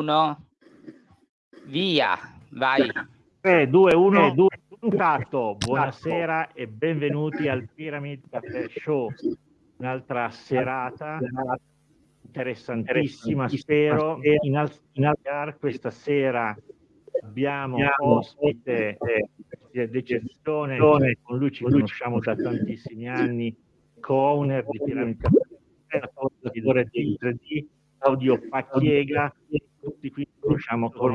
uno, via, vai. 3, 2, 1, 2, intanto buonasera e benvenuti al Pyramid Cafe Show, un'altra serata. Interessantissima, spero, in, al- in altar questa sera abbiamo ospite d'eccezione, con lui ci conosciamo da tantissimi anni, co-owner di Pyramid Cafe, autore di 3D, Claudio Pacchiega, tutti qui conosciamo come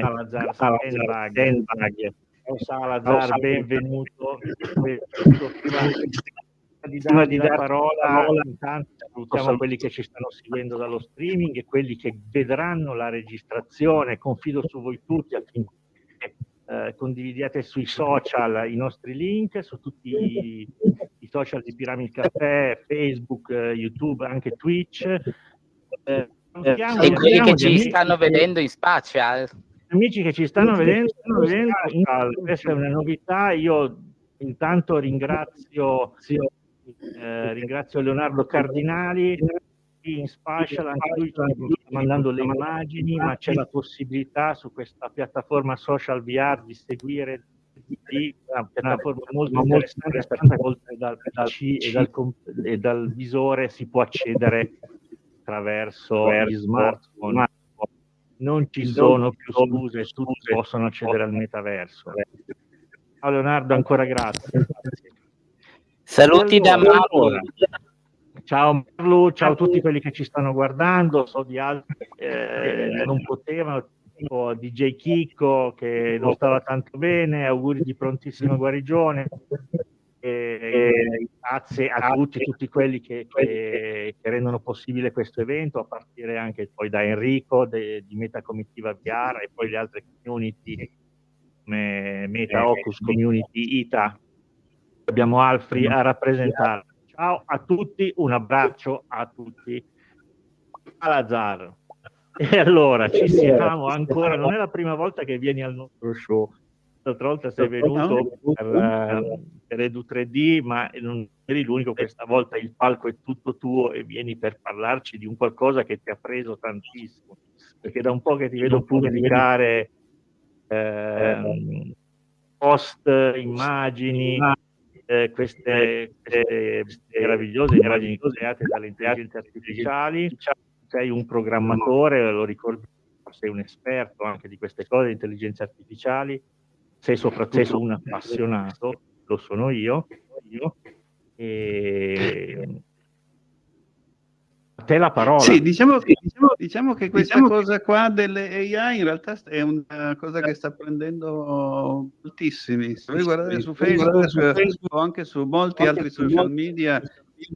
Salazar Stenbag. Ciao Salazar, benvenuto. Prima di dare la parola, intanto salutiamo quelli che ci stanno seguendo dallo streaming e quelli che vedranno la registrazione. Confido su voi tutti affinché eh, condividiate sui social i nostri link, su tutti i, i social di Pyramid Caffè, Facebook, eh, YouTube, anche Twitch. Eh, e quelli che ci stanno vedendo in spazio amici che ci stanno vedendo, stanno vedendo questa è una novità. Io intanto ringrazio, eh, ringrazio Leonardo Cardinali. In Spatial, anche lui sta mandando le immagini, ma c'è la possibilità su questa piattaforma social VR di seguire di una piattaforma molto interessante perché oltre dal PC e dal, e dal visore si può accedere attraverso gli smartphone non ci sono più scuse, tutti possono accedere al metaverso. Ciao Leonardo, ancora grazie. Saluti da Mauro. Ciao Marlu, ciao a tutti quelli che ci stanno guardando, so di altri eh, non potevano, tipo DJ Chicco che non stava tanto bene, auguri di prontissima guarigione. E, grazie a tutti, tutti quelli che, che, che, rendono possibile questo evento, a partire anche poi da Enrico de, di Meta Comitiva VR e poi le altre community come Meta Ocus Community ITA. Abbiamo Alfri a rappresentare. Ciao a tutti, un abbraccio a tutti. Alazar. E allora ci siamo ancora, non è la prima volta che vieni al nostro show l'altra volta sei venuto per, uh, per Edu 3D, ma non eri l'unico, questa volta il palco è tutto tuo e vieni per parlarci di un qualcosa che ti ha preso tantissimo, perché da un po' che ti vedo pubblicare eh, post, immagini, eh, queste, queste meravigliose immagini create dalle intelligenze artificiali, sei un programmatore, lo ricordo, sei un esperto anche di queste cose, intelligenze artificiali, sei soprattutto un appassionato, lo sono io, io e a te la parola. Sì, diciamo, diciamo, diciamo che questa diciamo cosa qua delle AI in realtà è una cosa che sta prendendo moltissimi. Se voi guardate su Facebook, su Facebook o anche su molti anche altri social media,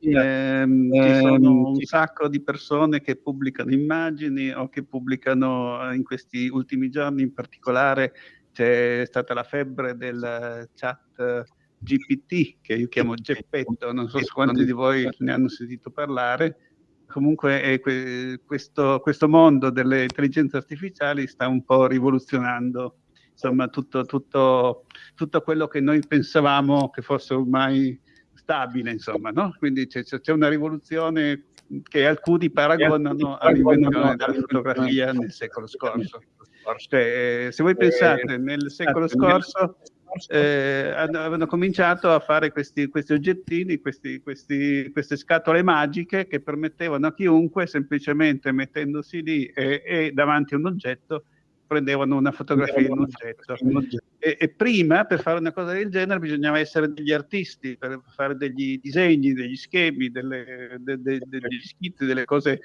ehm, ci sono un sacco di persone che pubblicano immagini o che pubblicano in questi ultimi giorni in particolare c'è stata la febbre del chat GPT, che io chiamo Geppetto, non so se quanti di voi ne hanno sentito parlare. Comunque que questo, questo, mondo delle intelligenze artificiali sta un po' rivoluzionando insomma, tutto, tutto, tutto quello che noi pensavamo che fosse ormai stabile, insomma, no? Quindi c'è, una rivoluzione che alcuni paragonano all'invenzione della fotografia nel secolo scorso. Cioè, se voi pensate, nel secolo scorso eh, avevano cominciato a fare questi, questi oggettini, questi, questi, queste scatole magiche che permettevano a chiunque, semplicemente mettendosi lì e, e davanti a un oggetto, prendevano una fotografia di un oggetto. E, e, prima, per fare una cosa del genere, bisognava essere degli artisti, per fare degli disegni, degli schemi, delle, de, de, degli schizzi, delle cose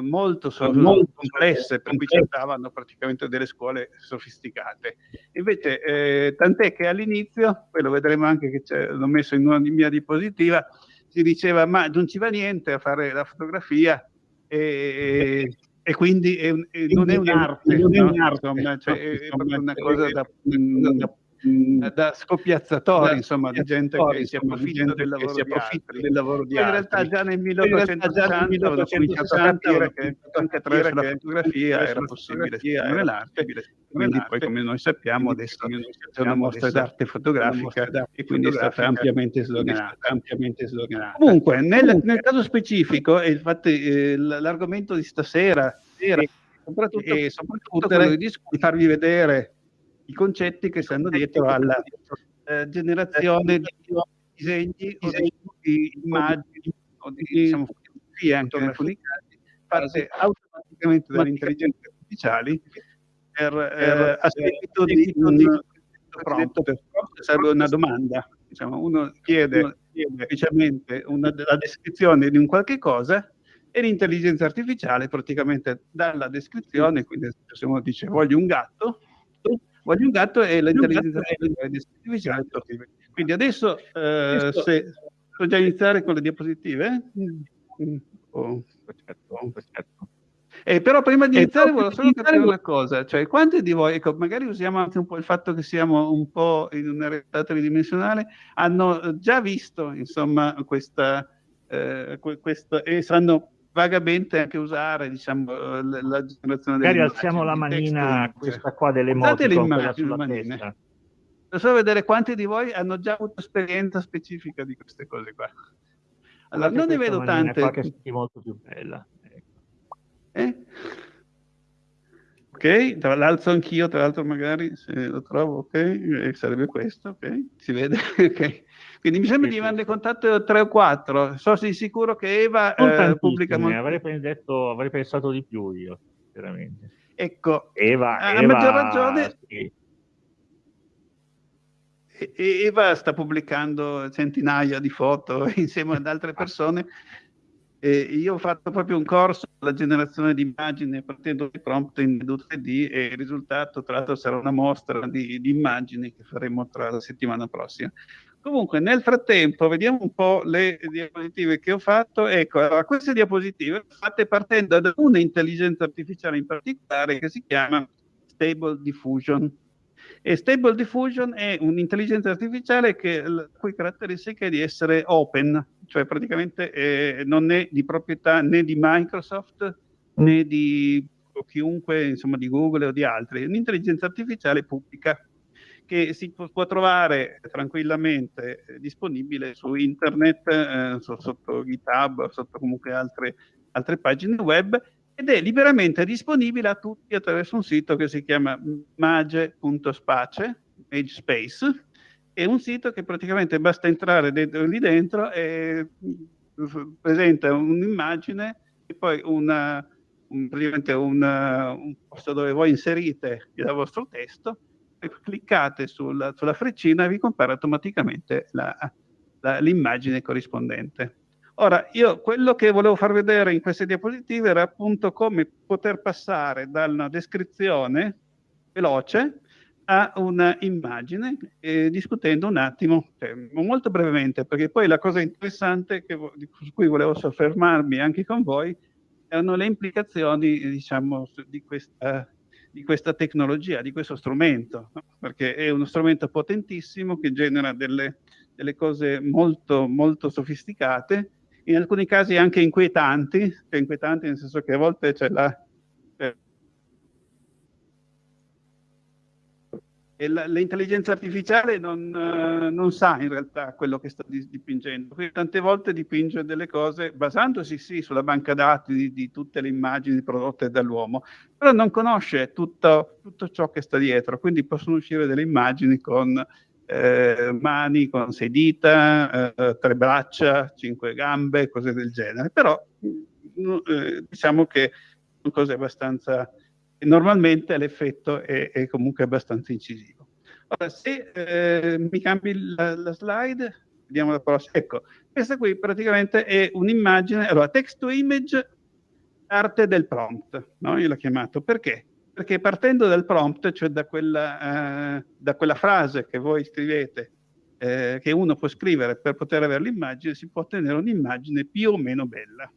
molto, molto complesse, per cui cercavano praticamente delle scuole sofisticate. Invece, eh, tant'è che all'inizio, poi lo vedremo anche che l'ho messo in una mia diapositiva, si diceva ma non ci va niente a fare la fotografia e, e quindi è e non è un'arte, non è un'arte, no? cioè, è proprio una cosa da, da Mm. da scoppiazzatori, da insomma, di gente che si approfitta del lavoro, di, del lavoro di altri. In realtà già nel 1860 ho cominciato a capire che anche attraverso la fotografia era possibile esprimere l'arte, quindi poi come noi sappiamo adesso c'è una mostra d'arte fotografica e quindi è stata ampiamente sloganata. Comunque, nel, nel caso specifico, e infatti eh, l'argomento di stasera soprattutto, e soprattutto quello di farvi vedere i concetti che stanno dietro alla eh, generazione di disegni o di immagini o di diciamo, fotografie anche in alcuni casi fatte automaticamente dalle intelligenze artificiali per, eh, a seguito di un prompt, serve una domanda. Diciamo, uno chiede semplicemente una, la descrizione di un qualche cosa e l'intelligenza artificiale praticamente dalla descrizione, quindi se uno dice voglio un gatto, voglio un gatto e l'intelligenza artificiale quindi adesso eh, se posso già iniziare con le diapositive mm. oh, perfetto, perfetto. Eh, però prima di iniziare volevo solo capire una cosa, cioè quanti di voi, ecco, magari usiamo anche un po' il fatto che siamo un po' in una realtà tridimensionale, hanno già visto insomma questa, eh, questa e sanno vagamente anche usare diciamo, la, la generazione Magari alziamo la manina, questa qua delle moto sulla testa. Solo vedere quanti di voi hanno già avuto esperienza specifica di queste cose qua. Allora, non ne vedo tante. Qua che è molto più bella. Ecco. Eh? Ok, tra l'altro anch'io, tra l'altro magari se lo trovo, ok, eh, sarebbe questo, ok, si vede, ok. Quindi mi sembra sì, di averne sì. contatto 3 o 4, so di sicuro che Eva eh, pubblica molto. Avrei, detto, avrei pensato di più io, veramente. Ecco, Eva, a Eva, maggior ragione... Sì. Eva sta pubblicando centinaia di foto insieme ad altre persone e io ho fatto proprio un corso sulla generazione di immagini partendo dai prompt in Edu 3D e il risultato tra l'altro sarà una mostra di, di, immagini che faremo tra la settimana prossima. Comunque nel frattempo vediamo un po' le diapositive che ho fatto. Ecco, allora, queste diapositive fatte partendo da un'intelligenza artificiale in particolare che si chiama Stable Diffusion. E Stable Diffusion è un'intelligenza artificiale che la cui caratteristica è di essere open, cioè praticamente eh, non è di proprietà né di Microsoft né di chiunque, insomma di Google o di altri, è un'intelligenza artificiale pubblica che si può, trovare tranquillamente eh, disponibile su internet, eh, so, sotto GitHub, sotto comunque altre, altre pagine web ed è liberamente disponibile a tutti attraverso un sito che si chiama mage.space, è un sito che praticamente basta entrare dentro, lì dentro e presenta un'immagine e poi una, un, una, un posto dove voi inserite il vostro testo cliccate sulla, sulla freccina e vi compare automaticamente l'immagine corrispondente. Ora, io quello che volevo far vedere in queste diapositive era appunto come poter passare da una descrizione veloce a una immagine, eh, discutendo un attimo, cioè, molto brevemente, perché poi la cosa interessante che, su cui volevo soffermarmi anche con voi erano le implicazioni, diciamo, di questa, di questa tecnologia, di questo strumento, no? perché è uno strumento potentissimo che genera delle, delle cose molto, molto sofisticate in alcuni casi anche inquietanti, cioè inquietanti nel senso che a volte c'è la... E l'intelligenza artificiale non, uh, non, sa in realtà quello che sta dipingendo, quindi tante volte dipinge delle cose basandosi sì sulla banca dati di, di tutte le immagini prodotte dall'uomo, però non conosce tutto, tutto, ciò che sta dietro, quindi possono uscire delle immagini con eh, mani con sei dita, eh, tre braccia, cinque gambe, cose del genere, però mm, eh, diciamo che sono cose abbastanza, normalmente l'effetto è, è, comunque abbastanza incisivo. Ora, se eh, mi cambi la, la, slide, vediamo la prossima, ecco, questa qui praticamente è un'immagine, allora text to image, arte del prompt, no? io l'ho chiamato, perché? Perché partendo dal prompt, cioè da quella, eh, da quella frase che voi scrivete, eh, che uno può scrivere per poter avere l'immagine, si può ottenere un'immagine più o meno bella.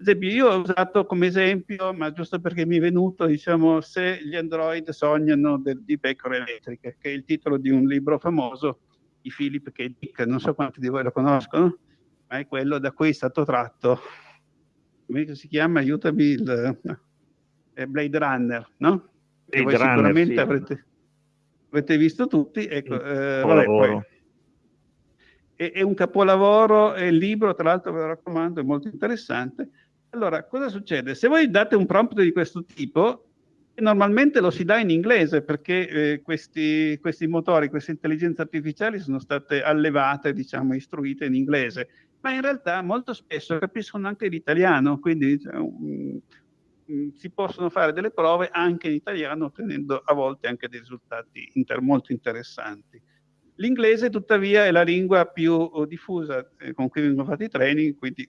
Esempio, io ho usato come esempio, ma giusto perché mi è venuto, diciamo, se gli android sognano del, di pecore elettriche, che è il titolo di un libro famoso di Philip K. Dick, non so quanti di voi lo conoscono, ma è quello da cui è stato tratto, come si chiama? Aiutami, il, Blade Runner, no? Voi Runner, sicuramente sì. avrete, avrete, visto tutti. Ecco, eh, vabbè, poi, è, è, un capolavoro, è il libro, tra l'altro ve lo raccomando, è molto interessante. Allora, cosa succede? Se voi date un prompt di questo tipo, normalmente lo si dà in inglese perché eh, questi, questi, motori, queste intelligenze artificiali sono state allevate, diciamo, istruite in inglese, ma in realtà molto spesso capiscono anche l'italiano, quindi diciamo, si possono fare delle prove anche in italiano ottenendo a volte anche dei risultati inter molto interessanti. L'inglese tuttavia è la lingua più diffusa eh, con cui vengono fatti i training, quindi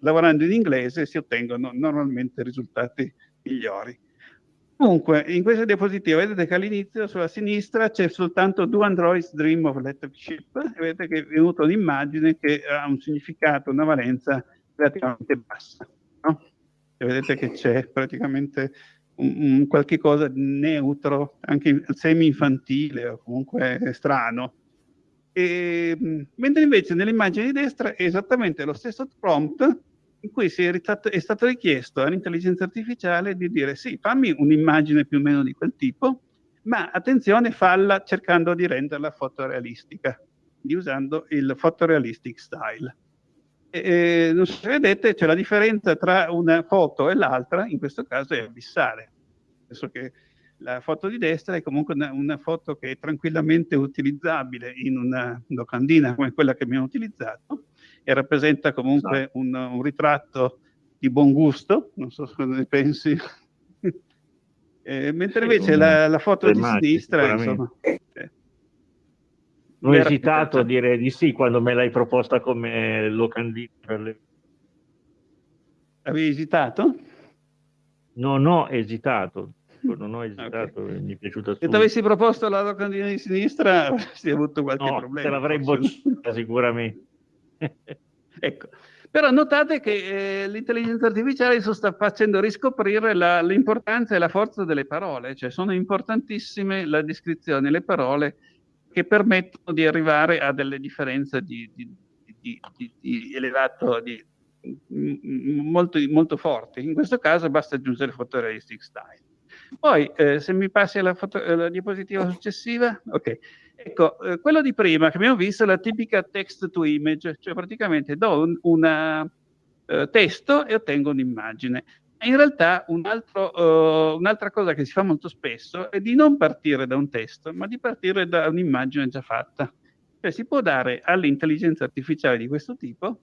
lavorando in inglese si ottengono normalmente risultati migliori. Comunque, in questa diapositiva vedete che all'inizio sulla sinistra c'è soltanto Do Androids Dream of Electric Ship e vedete che è venuta un'immagine che ha un significato, una valenza relativamente bassa. No? E vedete che c'è praticamente un, un qualche cosa di neutro, anche semi-infantile o comunque strano. E, mentre invece nell'immagine di destra è esattamente lo stesso prompt in cui è è stato richiesto all'intelligenza artificiale di dire sì, fammi un'immagine più o meno di quel tipo, ma attenzione, falla cercando di renderla fotorealistica, usando il photorealistic style. E, non so se vedete, c'è la differenza tra una foto e l'altra, in questo caso è abissale. Penso che la foto di destra è comunque una, una, foto che è tranquillamente utilizzabile in una locandina come quella che abbiamo utilizzato e rappresenta comunque esatto. un, un, ritratto di buon gusto, non so cosa ne pensi. eh, mentre invece la, la, foto di sinistra, insomma... Eh, non ho esitato a dire di sì quando me l'hai proposta come locandina per le... Avevi esitato? Non ho esitato, non ho esitato, okay. mi è piaciuta Se ti avessi proposto la locandina di sinistra avresti avuto qualche no, problema. te l'avrei bocciata sicuramente. ecco. Però notate che eh, l'intelligenza artificiale sta facendo riscoprire l'importanza e la forza delle parole, cioè sono importantissime la descrizione, le parole che permettono di arrivare a delle differenze di, di, di, di elevato, di, molto, molto forti. In questo caso basta aggiungere photorealistic style. Poi, eh, se mi passi alla, foto, alla diapositiva successiva, ok. Ecco, eh, quello di prima che abbiamo visto è la tipica text to image, cioè praticamente do un una, uh, testo e ottengo un'immagine. In realtà un uh, un'altra cosa che si fa molto spesso è di non partire da un testo, ma di partire da un'immagine già fatta. Cioè si può dare all'intelligenza artificiale di questo tipo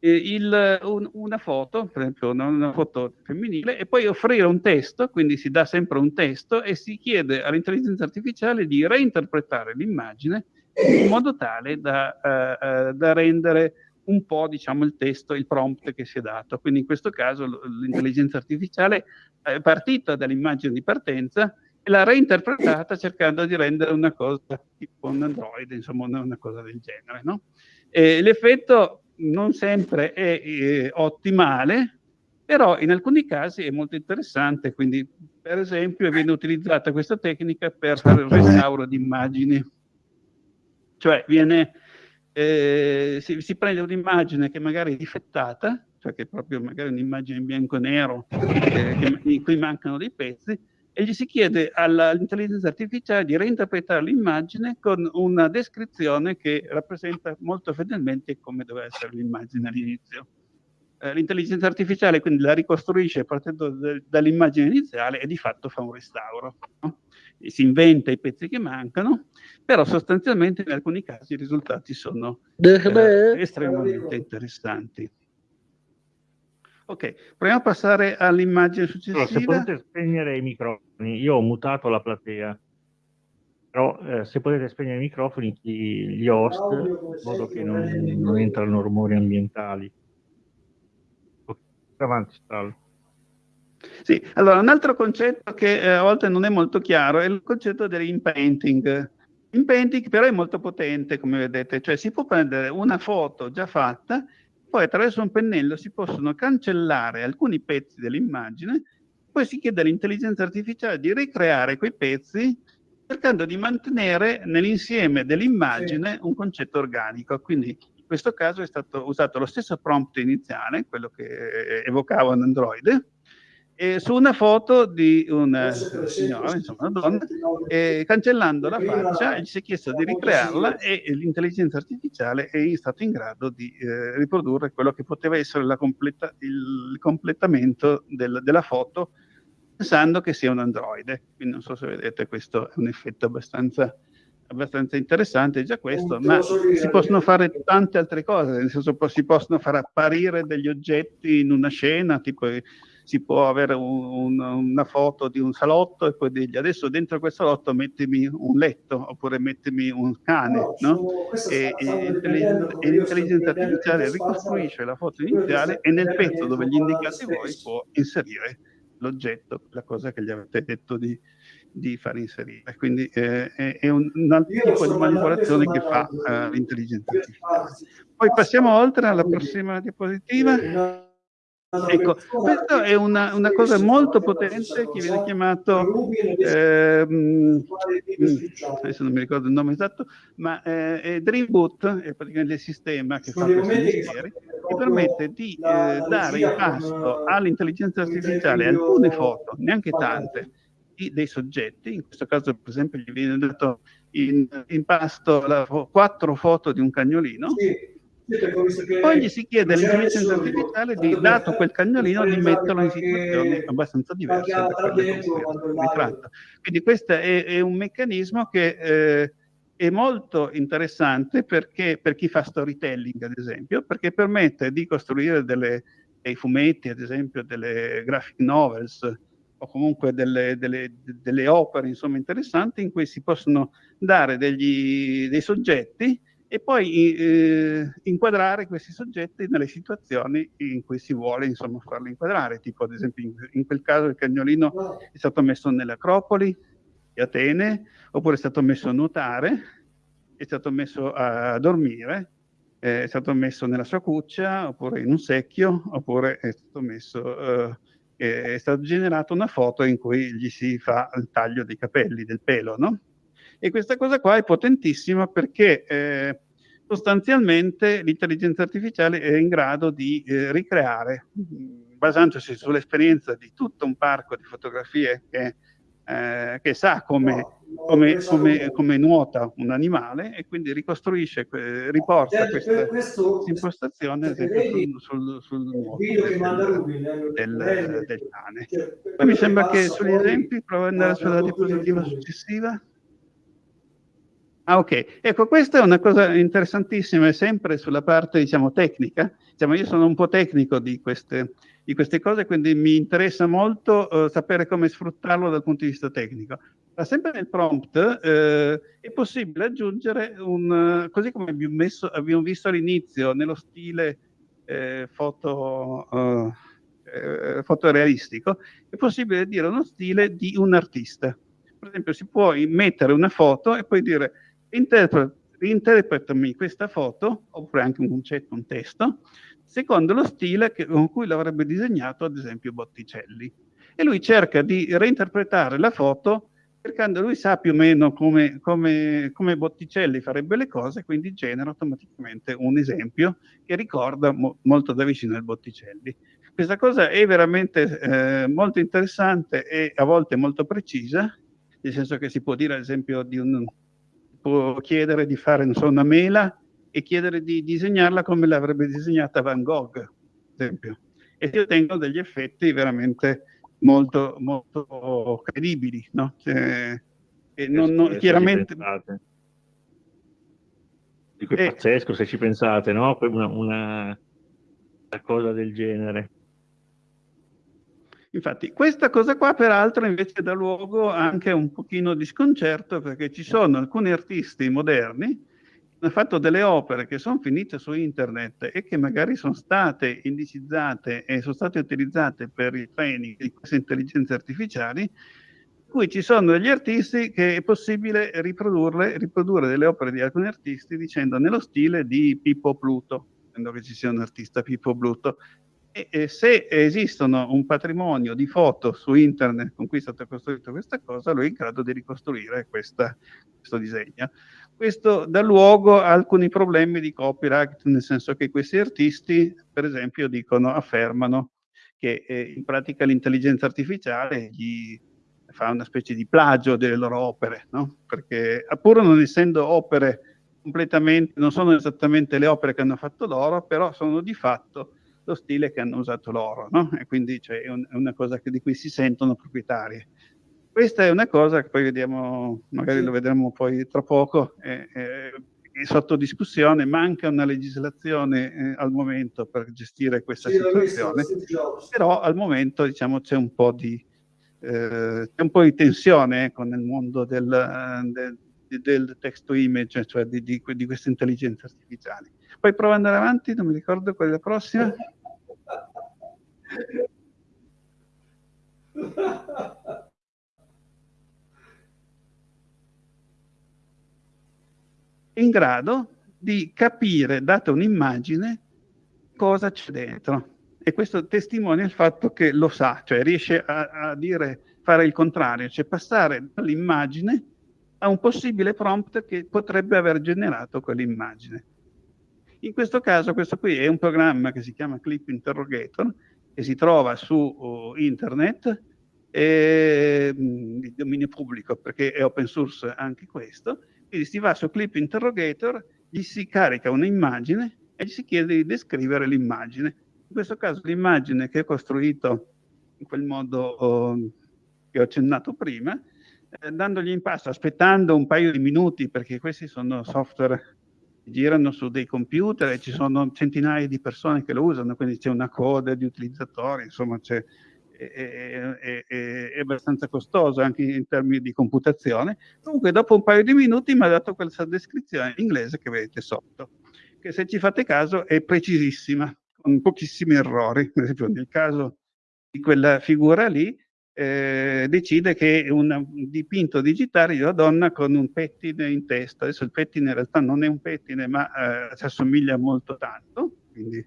il, un, una foto, per esempio una, una, foto femminile, e poi offrire un testo, quindi si dà sempre un testo e si chiede all'intelligenza artificiale di reinterpretare l'immagine in modo tale da, uh, uh, da, rendere un po' diciamo, il testo, il prompt che si è dato. Quindi in questo caso l'intelligenza artificiale è partita dall'immagine di partenza e l'ha reinterpretata cercando di rendere una cosa tipo un Android, insomma una cosa del genere. No? l'effetto non sempre è eh, ottimale, però in alcuni casi è molto interessante, quindi per esempio viene utilizzata questa tecnica per fare il restauro di immagini, cioè viene, eh, si, si, prende un'immagine che magari è difettata, cioè che è proprio magari un'immagine in bianco e nero, eh, in cui mancano dei pezzi, e gli si chiede all'intelligenza artificiale di reinterpretare l'immagine con una descrizione che rappresenta molto fedelmente come doveva essere l'immagine all'inizio. Eh, l'intelligenza artificiale quindi la ricostruisce partendo dall'immagine iniziale e di fatto fa un restauro. No? si inventa i pezzi che mancano, però sostanzialmente in alcuni casi i risultati sono eh, estremamente interessanti. Ok, proviamo a passare all'immagine successiva. Allora, se potete spegnere i microfoni, io ho mutato la platea, però eh, se potete spegnere i microfoni gli host, in modo che non, non entrano rumori ambientali. Ok, avanti, Strallo. Sì, allora un altro concetto che eh, a volte non è molto chiaro è il concetto dell'inpainting. Inpainting però è molto potente, come vedete, cioè si può prendere una foto già fatta poi attraverso un pennello si possono cancellare alcuni pezzi dell'immagine, poi si chiede all'intelligenza artificiale di ricreare quei pezzi cercando di mantenere nell'insieme dell'immagine sì. un concetto organico. Quindi in questo caso è stato usato lo stesso prompt iniziale, quello che evocava un Android, eh, su una foto di una signora, insomma una donna, eh, cancellando la faccia, gli si è chiesto di ricrearla e l'intelligenza artificiale è stato in grado di eh, riprodurre quello che poteva essere completa, il completamento del, della foto pensando che sia un androide. Quindi non so se vedete, questo è un effetto abbastanza abbastanza interessante già questo, ma si possono fare tante altre cose, nel senso si possono far apparire degli oggetti in una scena, tipo si può avere un, una foto di un salotto e poi dirgli adesso dentro quel salotto mettimi un letto oppure mettimi un cane, no? E, e, e l'intelligenza artificiale ricostruisce la foto iniziale e nel pezzo dove gli indicate voi può inserire l'oggetto, la cosa che gli avete detto di, di far inserire. Quindi eh, è, un, un altro tipo di manipolazione che fa uh, l'intelligenza artificiale. Poi passiamo oltre alla prossima diapositiva. Ecco, questa è una, una, cosa molto potente che viene chiamato, ehm, adesso non mi ricordo il nome esatto, ma eh, è Dreamboot, è praticamente il sistema che fa questi mestieri, che permette di eh, dare in pasto all'intelligenza artificiale alcune foto, neanche tante, dei soggetti, in questo caso per esempio gli viene dato in, in pasto la, quattro foto di un cagnolino, sì poi gli si chiede all'intelligenza artificiale di, dato quel cagnolino, di metterlo in situazioni abbastanza diverse da quelle. Quindi questo è, è, un meccanismo che eh, è molto interessante perché, per chi fa storytelling, ad esempio, perché permette di costruire delle, dei fumetti, ad esempio delle graphic novels, o comunque delle, delle, delle opere insomma, interessanti in cui si possono dare degli, dei soggetti e poi eh, inquadrare questi soggetti nelle situazioni in cui si vuole insomma farli inquadrare, tipo ad esempio in, in quel caso il cagnolino è stato messo nell'Acropoli di Atene, oppure è stato messo a nuotare, è stato messo a dormire, è stato messo nella sua cuccia, oppure in un secchio, oppure è stato messo... Eh, è stata generata una foto in cui gli si fa il taglio dei capelli, del pelo, no? E questa cosa qua è potentissima perché eh, sostanzialmente l'intelligenza artificiale è in grado di eh, ricreare, basandosi sull'esperienza di tutto un parco di fotografie che, eh, che sa come, come, come, come, nuota un animale e quindi ricostruisce, riporta questa impostazione sul, sul, sul nuoto del, del, del cane. Poi mi sembra che sugli esempi, provo ad andare sulla diapositiva successiva. Ah, ok. Ecco, questa è una cosa interessantissima, sempre sulla parte, diciamo, tecnica. Diciamo, io sono un po' tecnico di queste, di queste cose, quindi mi interessa molto uh, sapere come sfruttarlo dal punto di vista tecnico. Ma sempre nel prompt eh, è possibile aggiungere un, così come abbiamo, messo, abbiamo visto all'inizio, nello stile eh, foto, eh, fotorealistico, è possibile dire uno stile di un artista. Per esempio, si può mettere una foto e poi dire interpretami questa foto, oppure anche un concetto, un testo, secondo lo stile che, con cui l'avrebbe disegnato, ad esempio, Botticelli. E lui cerca di reinterpretare la foto cercando, lui sa più o meno come, come, come Botticelli farebbe le cose, quindi genera automaticamente un esempio che ricorda mo, molto da vicino il Botticelli. Questa cosa è veramente eh, molto interessante e a volte molto precisa, nel senso che si può dire, ad esempio, di un, può chiedere di fare so, una mela e chiedere di disegnarla come l'avrebbe disegnata Van Gogh, ad esempio. E si ottengono degli effetti veramente molto, molto credibili, no? Cioè, e non, non, chiaramente... Dico, è eh, pazzesco se ci pensate, no? Una, una, una cosa del genere. Infatti, questa cosa qua peraltro invece dà luogo anche a un pochino di sconcerto perché ci sono alcuni artisti moderni che hanno fatto delle opere che sono finite su internet e che magari sono state indicizzate e sono state utilizzate per il training di queste intelligenze artificiali, cui ci sono degli artisti che è possibile riprodurre, riprodurre delle opere di alcuni artisti dicendo nello stile di Pippo Pluto, che ci sia un artista Pippo Pluto, e, e se esistono un patrimonio di foto su internet con cui è stata costruita questa cosa, lui è in grado di ricostruire questa, questo disegno. Questo dà luogo a alcuni problemi di copyright, nel senso che questi artisti, per esempio, dicono, affermano che eh, in pratica l'intelligenza artificiale gli fa una specie di plagio delle loro opere, no? perché pur non essendo opere completamente, non sono esattamente le opere che hanno fatto loro, però sono di fatto lo stile che hanno usato loro, no? e quindi cioè, è, un, è, una cosa che, di cui si sentono proprietari. Questa è una cosa che poi vediamo, magari lo vedremo poi tra poco, è, è sotto discussione, manca una legislazione eh, al momento per gestire questa sì, situazione, però al momento diciamo, c'è un po' di, eh, un po' di tensione ecco, nel mondo del, del, del text to image, cioè di, di, di queste intelligenze artificiali. Poi prova ad andare avanti, non mi ricordo qual è la prossima. In grado di capire, data un'immagine, cosa c'è dentro. E questo testimonia il fatto che lo sa, cioè riesce a, a dire, fare il contrario, cioè passare dall'immagine a un possibile prompt che potrebbe aver generato quell'immagine. In questo caso, questo qui è un programma che si chiama Clip Interrogator, che si trova su uh, internet, e, mh, di dominio pubblico, perché è open source anche questo, quindi si va su Clip Interrogator, gli si carica un'immagine e gli si chiede di descrivere l'immagine. In questo caso l'immagine che è costruito in quel modo oh, che ho accennato prima, eh, dandogli in passo, aspettando un paio di minuti, perché questi sono software girano su dei computer e ci sono centinaia di persone che lo usano, quindi c'è una coda di utilizzatori, insomma c'è è, è, è, abbastanza costoso anche in termini di computazione. Comunque dopo un paio di minuti mi ha dato questa descrizione in inglese che vedete sotto, che se ci fate caso è precisissima, con pochissimi errori. Per esempio nel caso di quella figura lì, eh, decide che un dipinto digitale di una donna con un pettine in testa. Adesso il pettine in realtà non è un pettine, ma eh, si assomiglia molto tanto, quindi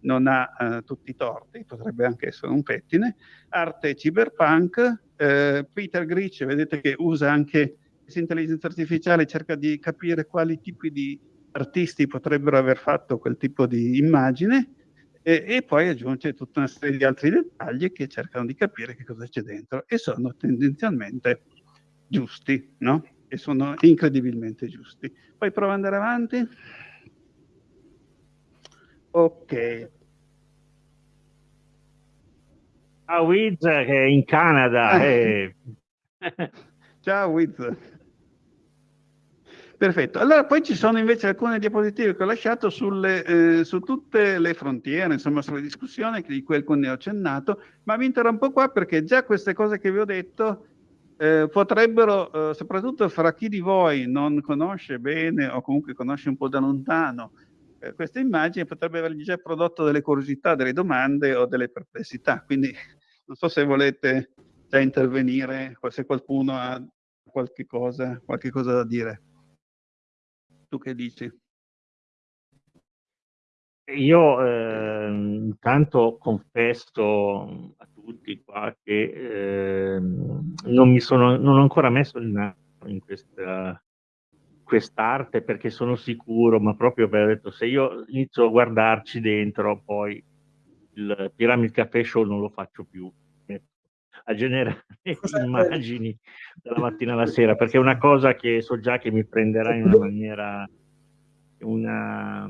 non ha eh, tutti i torti, potrebbe anche essere un pettine. Arte cyberpunk, eh, Peter Grich, vedete che usa anche questa intelligenza artificiale, cerca di capire quali tipi di artisti potrebbero aver fatto quel tipo di immagine e, e poi aggiunge tutta una serie di altri dettagli che cercano di capire che cosa c'è dentro e sono tendenzialmente giusti, no? E sono incredibilmente giusti. Poi prova ad andare avanti. Ok. A Wiz che è in Canada. Ah. E... Ciao Wiz. Perfetto. Allora poi ci sono invece alcune diapositive che ho lasciato sulle, eh, su tutte le frontiere, insomma sulle discussioni di cui alcune ho accennato, ma mi interrompo qua perché già queste cose che vi ho detto eh, potrebbero, eh, soprattutto fra chi di voi non conosce bene o comunque conosce un po' da lontano eh, questa immagine potrebbe avergli già prodotto delle curiosità, delle domande o delle perplessità. Quindi non so se volete già intervenire, se qualcuno ha qualche cosa, qualche cosa da dire. Tu che dici? Io eh, intanto confesso a tutti qua che eh, non mi sono non ho ancora messo il naso in questa quest'arte perché sono sicuro, ma proprio per detto, se io inizio a guardarci dentro, poi il Pyramid Café Show non lo faccio più a generare immagini dalla mattina alla sera, perché è una cosa che so già che mi prenderà in una maniera, una,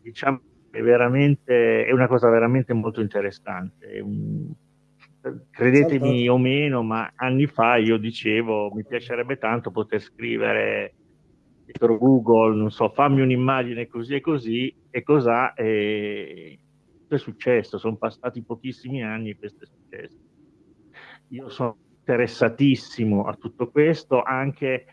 diciamo, è veramente, è una cosa veramente molto interessante. Credetemi o meno, ma anni fa io dicevo mi piacerebbe tanto poter scrivere dietro Google, non so, fammi un'immagine così e così, e cos'ha, e è successo, sono passati pochissimi anni e questo è successo. Io sono interessatissimo a tutto questo, anche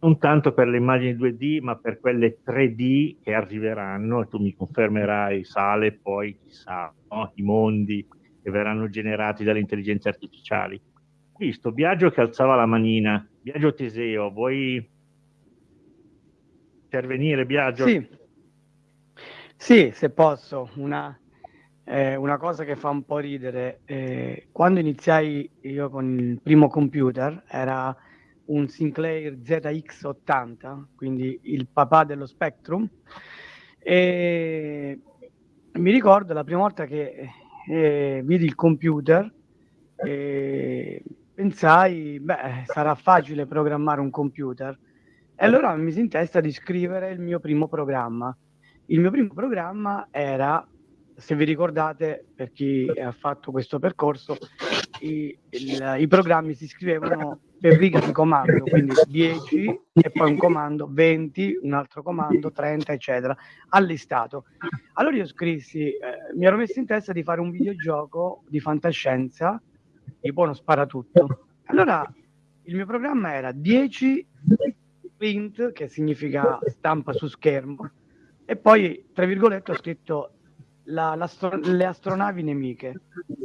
non tanto per le immagini 2D, ma per quelle 3D che arriveranno, e tu mi confermerai, Sale, poi chissà, no? i mondi che verranno generati dalle intelligenze artificiali. Visto, Biagio che alzava la manina, Biagio Teseo, vuoi intervenire, Biagio? Sì, sì se posso, una, eh, una cosa che fa un po' ridere. Eh, quando iniziai io con il primo computer, era un Sinclair ZX80, quindi il papà dello Spectrum, e mi ricordo la prima volta che eh, vidi il computer e pensai, beh, sarà facile programmare un computer. E allora mi si in testa di scrivere il mio primo programma. Il mio primo programma era, se vi ricordate, per chi ha fatto questo percorso, i, il, i programmi si scrivevano per riga di comando, quindi 10 e poi un comando, 20, un altro comando, 30, eccetera, allistato. Allora io scrissi, eh, mi ero messo in testa di fare un videogioco di fantascienza, tipo uno sparatutto. Allora il mio programma era 10 print, che significa stampa su schermo, e poi, tra virgolette, ho scritto la, l'astro- le astronavi nemiche,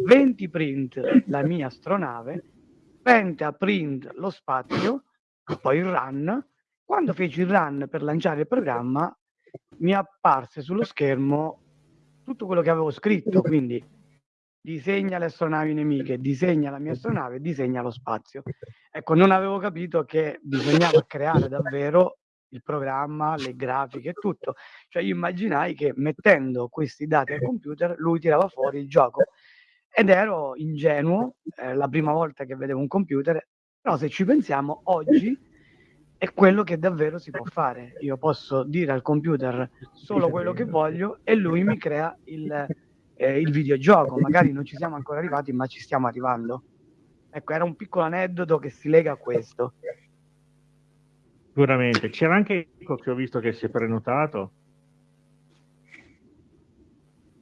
20 print la mia astronave, penta print lo spazio, poi il run. Quando feci il run per lanciare il programma, mi apparse sullo schermo tutto quello che avevo scritto, quindi disegna le astronavi nemiche, disegna la mia astronave, disegna lo spazio. Ecco, non avevo capito che bisognava creare davvero il programma, le grafiche e tutto. Cioè io immaginai che mettendo questi dati al computer lui tirava fuori il gioco ed ero ingenuo, eh, la prima volta che vedevo un computer, però se ci pensiamo oggi è quello che davvero si può fare. Io posso dire al computer solo quello che voglio e lui mi crea il, eh, il videogioco. Magari non ci siamo ancora arrivati, ma ci stiamo arrivando. Ecco, era un piccolo aneddoto che si lega a questo. Sicuramente. C'era anche che ho visto che si è prenotato.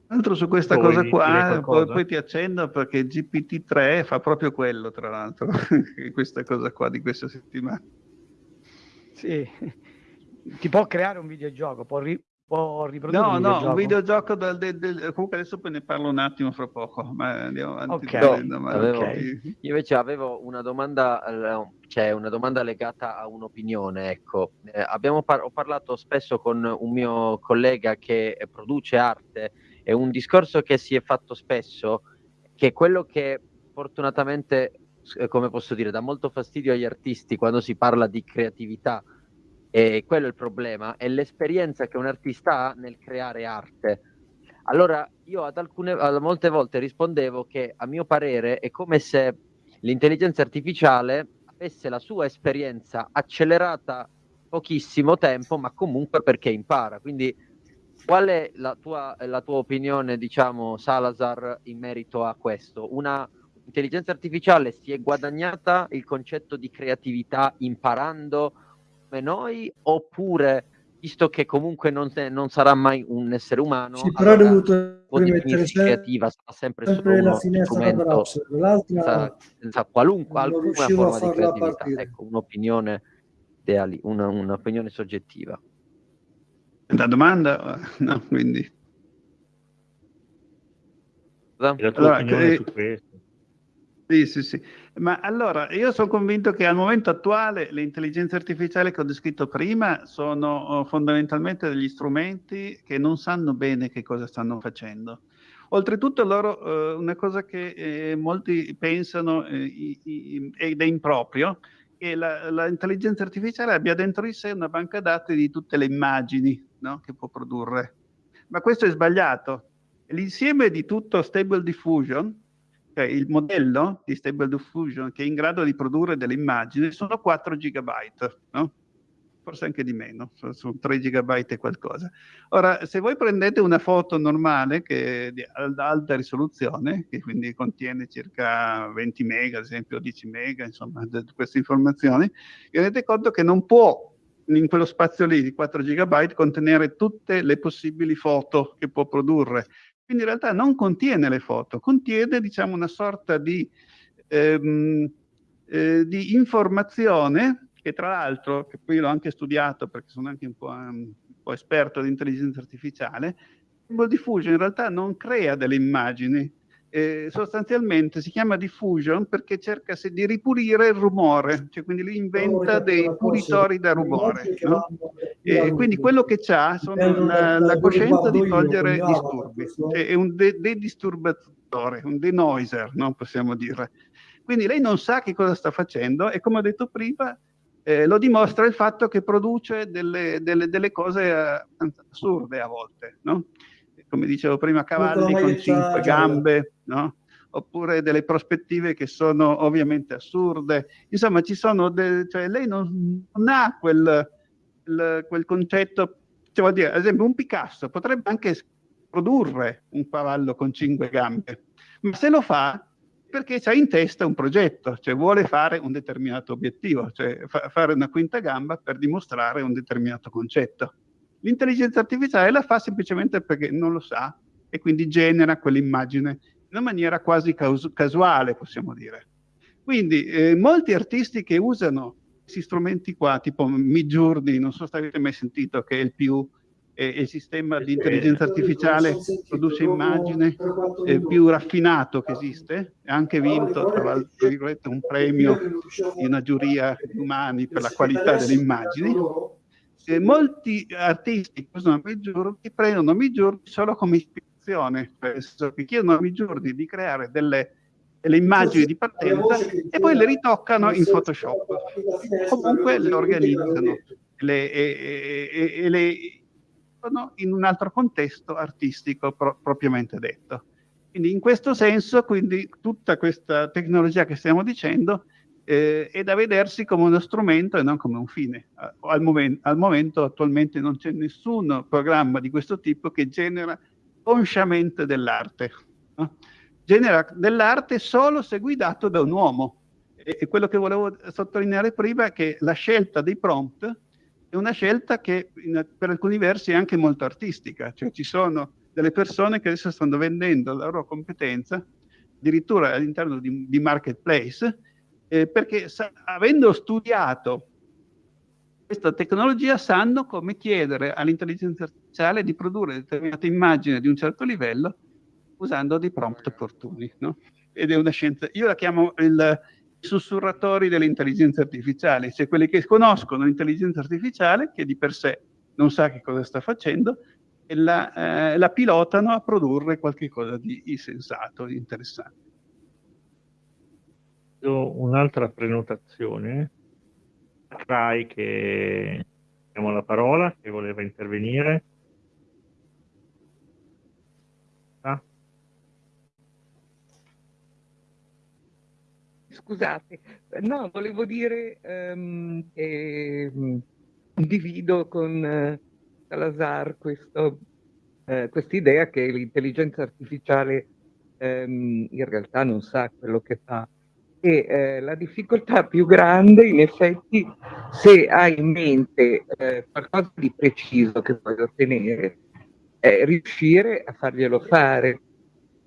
Tra l'altro su questa poi, cosa qua, poi, poi, ti accendo perché GPT-3 fa proprio quello, tra l'altro, questa cosa qua di questa settimana. Sì, ti può creare un videogioco, può, può riprodurre no, videogioco. No, un videogioco del, del, del, comunque adesso poi ne parlo un attimo fra poco, ma andiamo avanti. Okay. No, avevo, okay. Io invece avevo una domanda, cioè una domanda legata a un'opinione, ecco. Eh, abbiamo par- ho parlato spesso con un mio collega che produce arte e un discorso che si è fatto spesso, che quello che fortunatamente, eh, come posso dire, dà molto fastidio agli artisti quando si parla di creatività, e quello è il problema, è l'esperienza che un artista ha nel creare arte. Allora, io ad alcune, a molte volte rispondevo che a mio parere è come se l'intelligenza artificiale avesse la sua esperienza accelerata pochissimo tempo, ma comunque perché impara. Quindi, qual è la tua, la tua opinione, diciamo, Salazar, in merito a questo? Una intelligenza artificiale si è guadagnata il concetto di creatività imparando come noi oppure visto che comunque non, non sarà mai un essere umano sì, però allora, dovuto rimettere creativa sarà sempre, sempre solo uno strumento senza, senza qualunque alcuna forma di creatività. ecco un'opinione ideali, una, un'opinione soggettiva. La domanda? No quindi. La tua allora, opinione eh, su questo. Sì, sì, sì. Ma allora, io sono convinto che al momento attuale le intelligenze artificiali che ho descritto prima sono oh, fondamentalmente degli strumenti che non sanno bene che cosa stanno facendo. Oltretutto loro, eh, una cosa che eh, molti pensano eh, ed è improprio, che l'intelligenza artificiale abbia dentro di sé una banca dati di tutte le immagini no? che può produrre. Ma questo è sbagliato. L'insieme di tutto Stable Diffusion, cioè il modello di Stable Diffusion che è in grado di produrre delle immagini sono 4 gigabyte, no? forse anche di meno, sono 3 gigabyte e qualcosa. Ora, se voi prendete una foto normale che è di alta risoluzione, che quindi contiene circa 20 mega, ad esempio 10 mega, insomma, queste informazioni, vi rendete conto che non può in quello spazio lì di 4 gigabyte contenere tutte le possibili foto che può produrre quindi in realtà non contiene le foto, contiene diciamo una sorta di, ehm, eh, di informazione che tra l'altro, che poi l'ho anche studiato perché sono anche un po', um, un po esperto di intelligenza artificiale, il diffusion in realtà non crea delle immagini, eh, sostanzialmente si chiama diffusion perché cerca di ripulire il rumore, cioè quindi lui inventa dei pulitori da rumore. No? E quindi quello che ha sono una, la coscienza di togliere disturbi, cioè è un de-disturbatore, un denoiser, no? possiamo dire. Quindi lei non sa che cosa sta facendo e come ho detto prima eh, lo dimostra il fatto che produce delle, delle, delle cose eh, assurde a volte, no? Come dicevo prima, cavalli con cinque gambe, no? oppure delle prospettive che sono ovviamente assurde. Insomma, ci sono cioè, lei non, non ha quel, quel, quel concetto, cioè, dire, ad esempio un Picasso potrebbe anche produrre un cavallo con cinque gambe, ma se lo fa perché ha in testa un progetto, cioè vuole fare un determinato obiettivo, cioè fa- fare una quinta gamba per dimostrare un determinato concetto. L'intelligenza artificiale la fa semplicemente perché non lo sa e quindi genera quell'immagine in una maniera quasi casuale, possiamo dire. Quindi eh, molti artisti che usano questi strumenti qua, tipo Midjourney, non so se avete mai sentito che è il più e il sistema di intelligenza artificiale produce immagine eh, più raffinato che esiste, ha anche vinto tra l'altro un premio di una giuria umani per la qualità delle immagini. E molti artisti che usano Midjourney prendono Midjourney solo come ispirazione, senso che chiedono a Midjourney di creare delle, delle immagini di partenza e poi le ritoccano in Photoshop. Comunque le organizzano le, e, e, e le in un altro contesto artistico pro- propriamente detto. Quindi in questo senso, quindi, tutta questa tecnologia che stiamo dicendo eh, è da vedersi come uno strumento e non come un fine. Al, momen- al momento attualmente non c'è nessun programma di questo tipo che genera consciamente dell'arte. No? Genera dell'arte solo se guidato da un uomo. E, e quello che volevo sottolineare prima è che la scelta dei prompt è una scelta che in, per alcuni versi è anche molto artistica, cioè ci sono delle persone che adesso stanno vendendo la loro competenza addirittura all'interno di, di marketplace eh, perché avendo studiato questa tecnologia sanno come chiedere all'intelligenza artificiale di produrre determinate immagini di un certo livello usando dei prompt opportuni. No? Ed è una scienza, io la chiamo il, sussurratori dell'intelligenza artificiale, cioè quelli che conoscono l'intelligenza artificiale, che di per sé non sa che cosa sta facendo, e la, eh, la pilotano a produrre qualcosa di, di sensato, di interessante. Un'altra prenotazione, Rai che abbiamo la parola, che voleva intervenire. Scusate, no, volevo dire um, che um, condivido con uh, Salazar questo, uh, quest'idea che l'intelligenza artificiale um, in realtà non sa quello che fa e uh, la difficoltà più grande in effetti se hai in mente qualcosa di preciso che vuoi ottenere è riuscire a farglielo fare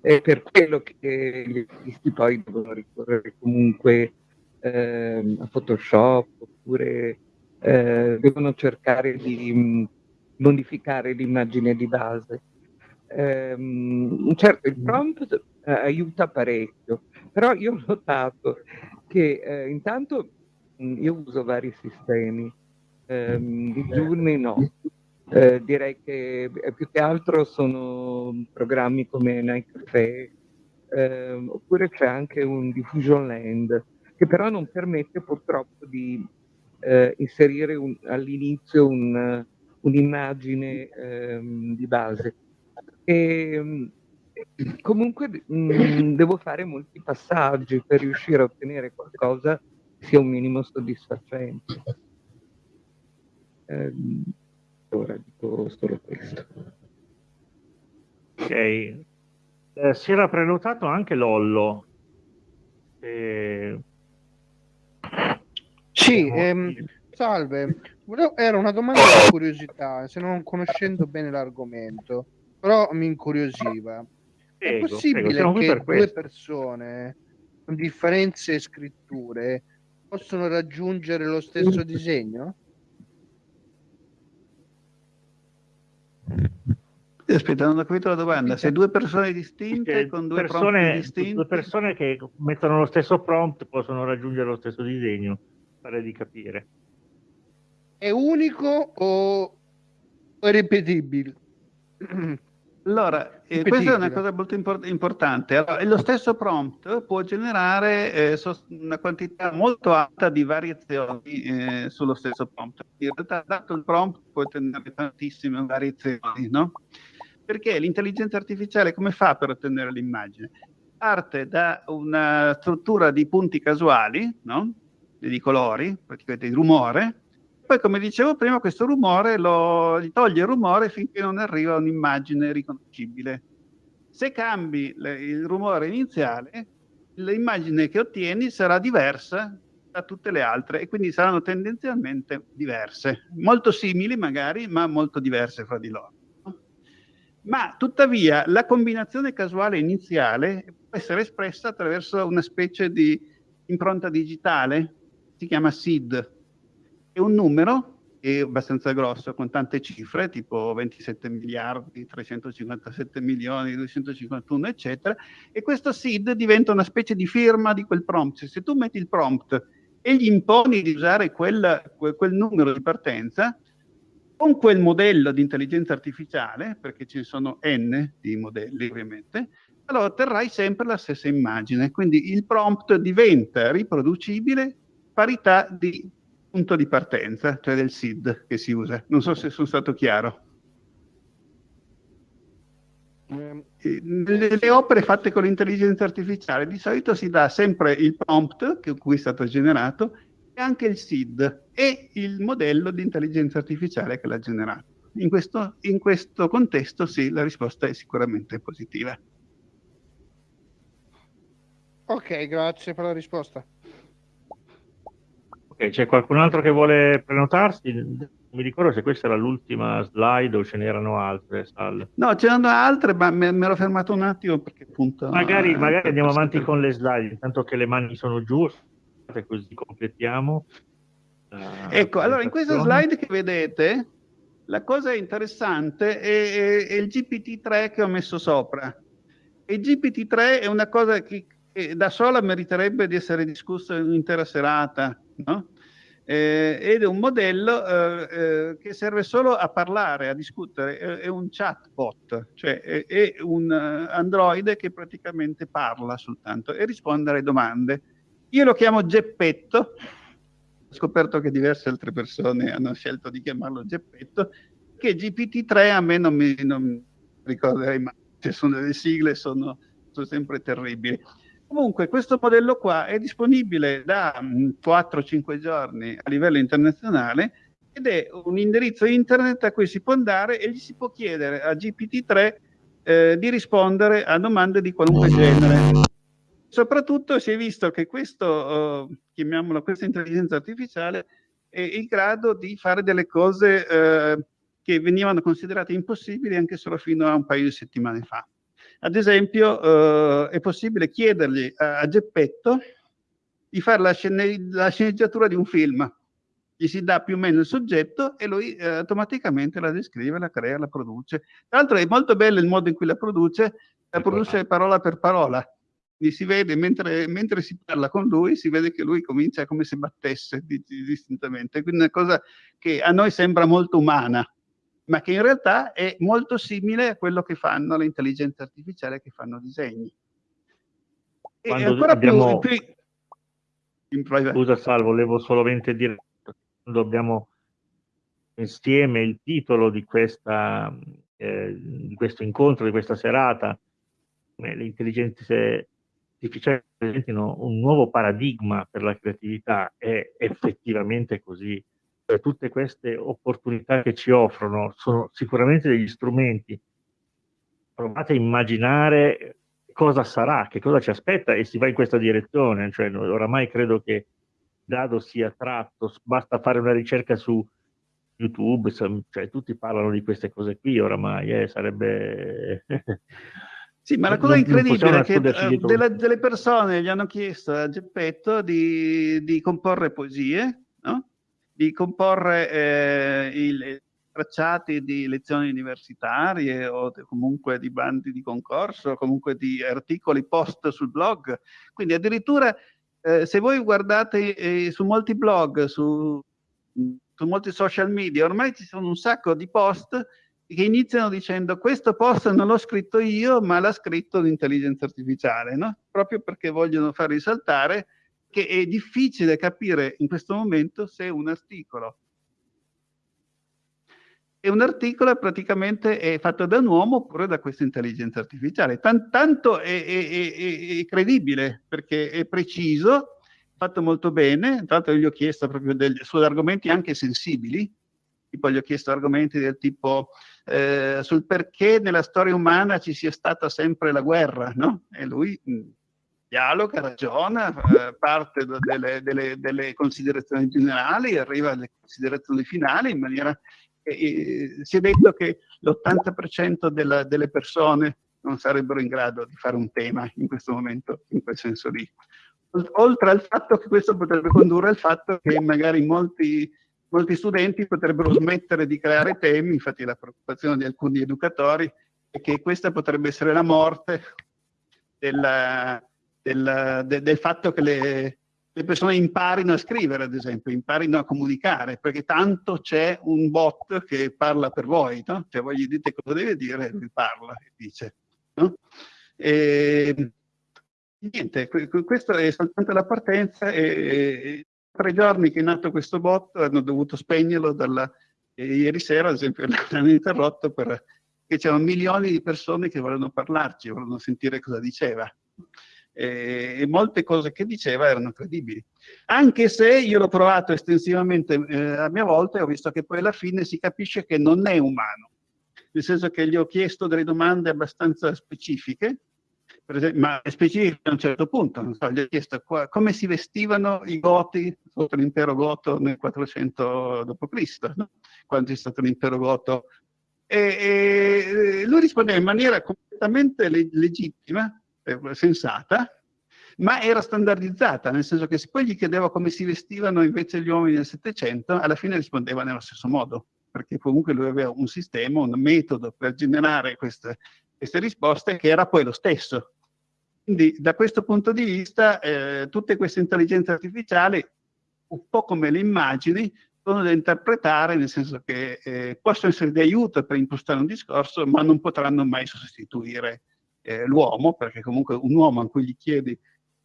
è per quello che gli artisti poi devono ricorrere comunque eh, a Photoshop oppure eh, devono cercare di modificare l'immagine di base. Um, certo, il prompt uh, aiuta parecchio, però io ho notato che uh, intanto mh, io uso vari sistemi, um, di giorni no, eh, direi che eh, più che altro sono programmi come Night Cafe, eh, oppure c'è anche un Diffusion Land, che però non permette purtroppo di eh, inserire all'inizio un, un'immagine ehm, di base. E, comunque mh, mm, devo fare molti passaggi per riuscire a ottenere qualcosa che sia un minimo soddisfacente. Eh, Ora dico solo questo. Ok. Eh, si era prenotato anche Lollo. Eh... Sì, ehm, salve. Era una domanda di curiosità, se non conoscendo bene l'argomento, però mi incuriosiva. Prego, È possibile prego, che per due persone con differenze scritture possono raggiungere lo stesso disegno? Aspetta, non ho capito la domanda. Se due persone distinte con due persone, distinti... Due persone che mettono lo stesso prompt possono raggiungere lo stesso disegno, pare di capire. È unico o è ripetibile? Allora, eh, questa è una cosa molto import- importante. Allora, lo stesso prompt può generare eh, una quantità molto alta di variazioni eh, sullo stesso prompt. In realtà, dato il prompt, può ottenere tantissime variazioni, no? Perché l'intelligenza artificiale come fa per ottenere l'immagine? Parte da una struttura di punti casuali, no? di colori, praticamente di rumore, poi come dicevo prima questo rumore lo, gli toglie il rumore finché non arriva un'immagine riconoscibile. Se cambi le, il rumore iniziale, l'immagine che ottieni sarà diversa da tutte le altre e quindi saranno tendenzialmente diverse, molto simili magari, ma molto diverse fra di loro. Ma tuttavia la combinazione casuale iniziale può essere espressa attraverso una specie di impronta digitale, si chiama SID, è un numero è abbastanza grosso, con tante cifre, tipo 27 miliardi, 357 milioni, 251, eccetera, e questo SID diventa una specie di firma di quel prompt. Se tu metti il prompt e gli imponi di usare quel, quel numero di partenza, con quel modello di intelligenza artificiale, perché ci sono n di modelli ovviamente, allora otterrai sempre la stessa immagine. Quindi il prompt diventa riproducibile parità di punto di partenza, cioè del SID che si usa. Non so se sono stato chiaro. Ehm, nelle opere fatte con l'intelligenza artificiale di solito si dà sempre il prompt che cui è stato generato e anche il SID e il modello di intelligenza artificiale che l'ha generato. In questo, in questo contesto sì, la risposta è sicuramente positiva. Ok, grazie per la risposta. Ok, c'è qualcun altro che vuole prenotarsi? mi ricordo se questa era l'ultima slide o ce n'erano altre. Sal. No, ce n'erano altre, ma mi ero fermato un attimo perché appunto... Magari, eh, magari andiamo avanti con le slide, intanto che le mani sono giù, così completiamo. Ecco, allora in questa slide che vedete, la cosa interessante è, è, è il GPT-3 che ho messo sopra. Il GPT-3 è una cosa che, che da sola meriterebbe di essere discussa in un'intera serata, no? eh, ed è un modello eh, eh, che serve solo a parlare, a discutere, è, è un chatbot, cioè è, è un uh, androide che praticamente parla soltanto e risponde alle domande. Io lo chiamo Geppetto, ho scoperto che diverse altre persone hanno scelto di chiamarlo Geppetto, che GPT-3 a me non mi non ricorderei mai, sono delle sigle sono, sono sempre terribili. Comunque questo modello qua è disponibile da 4-5 mm, giorni a livello internazionale ed è un indirizzo internet a cui si può andare e gli si può chiedere a GPT-3 eh, di rispondere a domande di qualunque genere. Soprattutto si è visto che questo, eh, chiamiamolo questa intelligenza artificiale, è in grado di fare delle cose eh, che venivano considerate impossibili anche solo fino a un paio di settimane fa. Ad esempio, eh, è possibile chiedergli a, a Geppetto di fare la, scene, la, sceneggiatura di un film. Gli si dà più o meno il soggetto e lui eh, automaticamente la descrive, la crea, la produce. Tra l'altro è molto bello il modo in cui la produce, la produce parola per parola. Quindi si vede, mentre, mentre, si parla con lui, si vede che lui comincia come se battesse distintamente. Quindi una cosa che a noi sembra molto umana, ma che in realtà è molto simile a quello che fanno le intelligenze artificiali che fanno disegni. E Quando ancora abbiamo... più, più Scusa Sal, volevo solamente dire quando abbiamo insieme il titolo di, questa, eh, di questo incontro, di questa serata, le intelligenze artificiali presentino un nuovo paradigma per la creatività, è effettivamente così cioè, tutte queste opportunità che ci offrono sono sicuramente degli strumenti. Provate a immaginare cosa sarà, che cosa ci aspetta e si va in questa direzione. Cioè, oramai credo che dado sia tratto, basta fare una ricerca su YouTube, cioè, tutti parlano di queste cose qui oramai, eh, sarebbe... Sì, ma la cosa non, incredibile è che uh, delle, delle, persone gli hanno chiesto a Geppetto di, di comporre poesie, no? Di comporre eh, i tracciati di lezioni universitarie o comunque di bandi di concorso, comunque di articoli post sul blog. Quindi addirittura eh, se voi guardate eh, su molti blog, su, su molti social media, ormai ci sono un sacco di post che iniziano dicendo questo post non l'ho scritto io, ma l'ha scritto l'intelligenza artificiale, no? proprio perché vogliono far risaltare che è difficile capire in questo momento se un articolo e un articolo praticamente è fatto da un uomo oppure da questa intelligenza artificiale. Tant tanto è, è, è, è, credibile perché è preciso, fatto molto bene, tra l'altro gli ho chiesto proprio degli, su argomenti anche sensibili, tipo gli ho chiesto argomenti del tipo eh, sul perché nella storia umana ci sia stata sempre la guerra, no? E lui mh, dialoga, ragiona, eh, parte delle, delle, delle, considerazioni generali, arriva alle considerazioni finali in maniera eh, si è detto che l'80% della, delle persone non sarebbero in grado di fare un tema in questo momento, in quel senso lì. Oltre al fatto che questo potrebbe condurre al fatto che magari molti, molti studenti potrebbero smettere di creare temi, infatti la preoccupazione di alcuni educatori è che questa potrebbe essere la morte della, del, de, del fatto che le, le, persone imparino a scrivere, ad esempio, imparino a comunicare, perché tanto c'è un bot che parla per voi, no? Cioè voi gli dite cosa deve dire e lui parla e dice. No? E, niente, questa è soltanto la partenza e, e tre giorni che è nato questo bot hanno dovuto spegnerlo dalla, ieri sera, ad esempio, l'hanno interrotto perché c'erano milioni di persone che volevano parlarci, volevano sentire cosa diceva eh, e molte cose che diceva erano credibili. Anche se io l'ho provato estensivamente eh, a mia volta e ho visto che poi alla fine si capisce che non è umano, nel senso che gli ho chiesto delle domande abbastanza specifiche, esempio, ma specifiche a un certo punto, so, gli ho chiesto qua, come si vestivano i goti sotto l'impero goto nel 400 d.C., no? quando è stato l'impero goto e, lui rispondeva in maniera completamente le legittima, sensata, ma era standardizzata, nel senso che se poi gli chiedevo come si vestivano invece gli uomini del Settecento, alla fine rispondeva nello stesso modo, perché comunque lui aveva un sistema, un metodo per generare queste, queste risposte che era poi lo stesso. Quindi da questo punto di vista eh, tutte queste intelligenze artificiali, un po' come le immagini, sono da interpretare nel senso che eh, possono essere di aiuto per impostare un discorso, ma non potranno mai sostituire eh, l'uomo, perché comunque un uomo a cui gli chiedi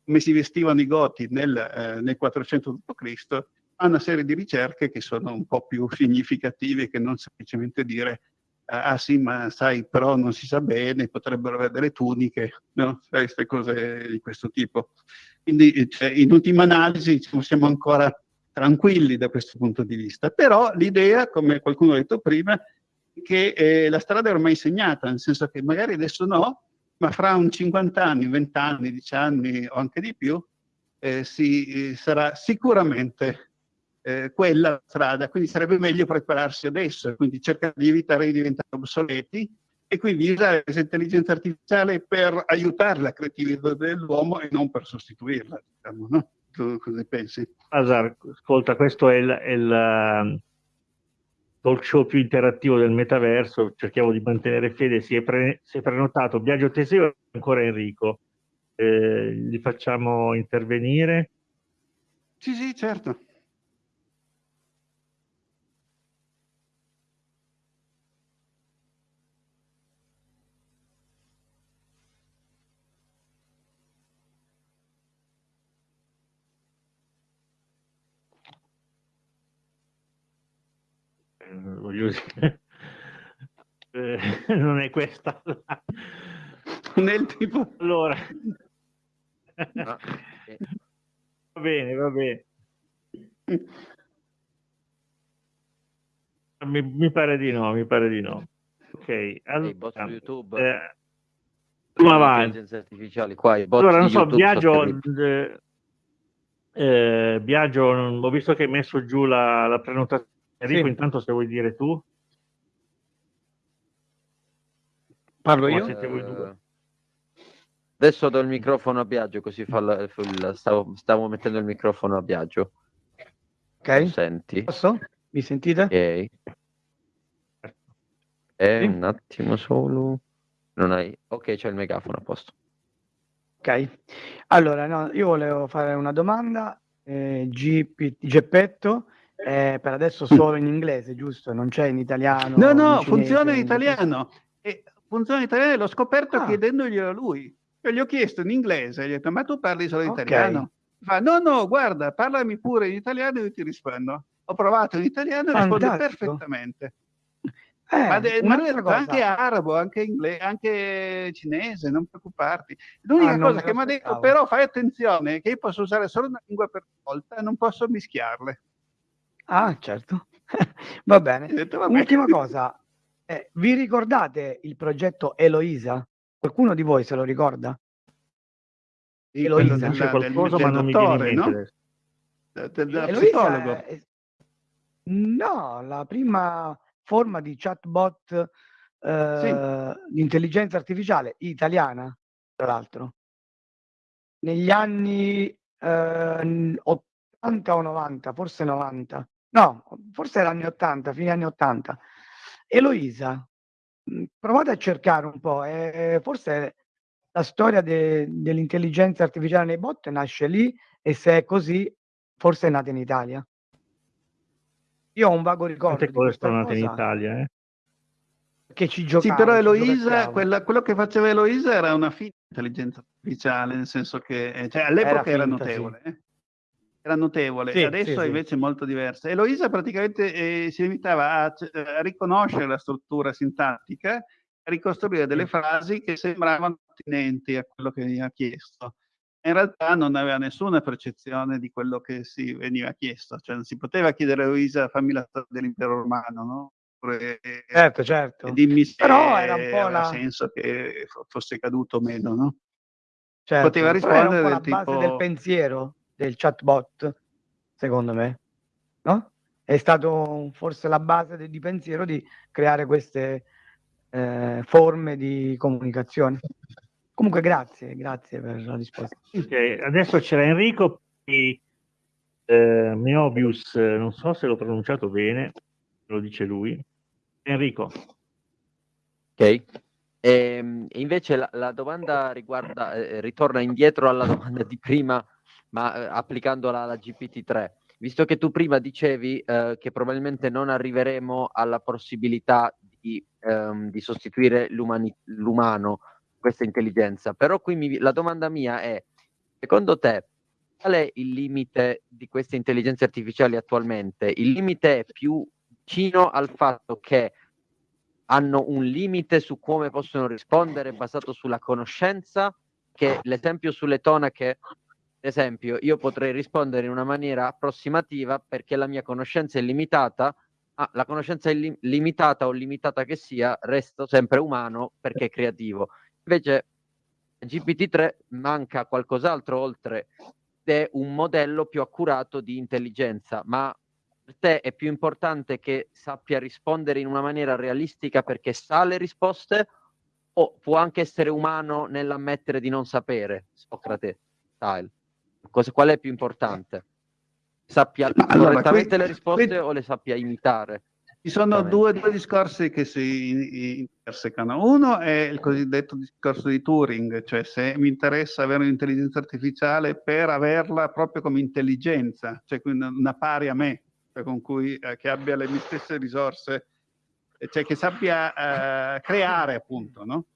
come si vestivano i Goti nel, eh, nel 400 d.C., ha una serie di ricerche che sono un po' più significative che non semplicemente dire ah sì, ma sai, però non si sa bene, potrebbero avere delle tuniche, no? queste cose di questo tipo. Quindi cioè, in ultima analisi diciamo, siamo ancora tranquilli da questo punto di vista, però l'idea, come qualcuno ha detto prima, è che eh, la strada è ormai segnata, nel senso che magari adesso no, ma fra un 50 anni, 20 anni, 10 anni o anche di più, eh, si, eh, sarà sicuramente eh, quella strada, quindi sarebbe meglio prepararsi adesso, quindi cercare di evitare di diventare obsoleti e quindi usare l'intelligenza artificiale per aiutare la creatività dell'uomo e non per sostituirla, diciamo, no? Tu cosa pensi? Asar, ascolta, questo è il, è il talk show più interattivo del metaverso, cerchiamo di mantenere fede, si è, pre si è prenotato Biagio Teseo e ancora Enrico. Eh, li facciamo intervenire? Sì, sì, certo. Dire, eh, non è questa la... nel tipo allora. No. va bene va bene. Mi, mi, pare di no mi pare di no. Ok allora, YouTube. eh, avanti artificiali qua allora non so Biagio eh, eh, Biagio ho visto che hai messo giù la, la prenotazione Enrico, sì. intanto se vuoi dire tu. Parlo io? Uh, adesso do il microfono a Biagio, così fa la, la, stavo, stavo, mettendo il microfono a Biagio. Ok. Lo senti? Posso? Mi sentite? Ok. Eh, sì. Un attimo solo. Non hai... Ok, c'è il megafono a posto. Ok. Allora, no, io volevo fare una domanda. Eh, GP, Geppetto eh, per adesso solo in inglese, giusto? Non c'è in italiano? No, no, cinese, funziona in italiano. E funziona in italiano, l'ho scoperto ah. chiedendoglielo a lui. Io gli ho chiesto in inglese, gli ho detto, ma tu parli solo in okay. italiano? Fa, no, no, guarda, parlami pure in italiano e io ti rispondo. Ho provato in italiano e rispondo perfettamente. Eh, ma, de, ma anche arabo, anche inglese, anche cinese, non preoccuparti. L'unica ah, cosa che mi ha detto, però fai attenzione, che io posso usare solo una lingua per volta e non posso mischiarle. Ah, certo. va bene. Detto, va Ultima cosa, eh, vi ricordate il progetto Eloisa? Qualcuno di voi se lo ricorda? Sì, Eloisa. C'è qualcosa, ma non dottore, mi viene no? Del, del psicologo. È... No, la prima forma di chatbot eh, sì. di intelligenza artificiale italiana, tra l'altro. Negli anni eh, 80 o 90, forse 90, no, forse era anni 80, fine anni 80. Eloisa, mm, provate a cercare un po', eh, forse la storia de, dell'intelligenza artificiale nei bot nasce lì e se è così, forse è nata in Italia. Io ho un vago ricordo. Quante cose sono nate in Italia, eh? Che ci giocava. Sì, però Eloisa, quella, quello che faceva Eloisa era una finta intelligenza artificiale, nel senso che eh, cioè, all'epoca era, finta, era notevole. Sì. Eh? Era notevole, sì, adesso sì, invece è molto diversa. Eloisa praticamente eh, si limitava a, a, riconoscere la struttura sintattica, a ricostruire delle frasi che sembravano attinenti a quello che veniva chiesto in realtà non aveva nessuna percezione di quello che si veniva chiesto, cioè non si poteva chiedere a Luisa fammi la storia dell'impero romano, no? Oppure, certo, certo. Dimmi se Però era un po' la... senso che fosse caduto o meno, no? Certo. Poteva rispondere del tipo... del pensiero del chatbot, secondo me, no? È stato forse la base di pensiero di creare queste eh, forme di comunicazione. Comunque grazie, grazie per la risposta. Okay, adesso c'era Enrico e eh, Meobius, non so se l'ho pronunciato bene, lo dice lui. Enrico. Ok. E, ehm, invece la, la domanda riguarda, eh, ritorna indietro alla domanda di prima, ma eh, applicandola alla GPT-3. Visto che tu prima dicevi eh, che probabilmente non arriveremo alla possibilità di, ehm, di sostituire l'umano questa intelligenza. Però qui mi, la domanda mia è, secondo te, qual è il limite di queste intelligenze artificiali attualmente? Il limite è più vicino al fatto che hanno un limite su come possono rispondere basato sulla conoscenza, che l'esempio sulle tonache, esempio, io potrei rispondere in una maniera approssimativa perché la mia conoscenza è limitata, ah, la conoscenza è li- limitata o limitata che sia, resto sempre umano perché creativo. Invece GPT-3 manca qualcos'altro oltre è un modello più accurato di intelligenza, ma per te è più importante che sappia rispondere in una maniera realistica perché sa le risposte o può anche essere umano nell'ammettere di non sapere, Socrate style? Cosa, qual è più importante? Sappia allora, correttamente qui, le risposte qui... o le sappia imitare? Ci sono due, due, discorsi che si intersecano. Uno è il cosiddetto discorso di Turing, cioè se mi interessa avere un'intelligenza artificiale per averla proprio come intelligenza, cioè una pari a me, cioè con cui, eh, che abbia le mie stesse risorse, cioè che sappia eh, creare appunto, no?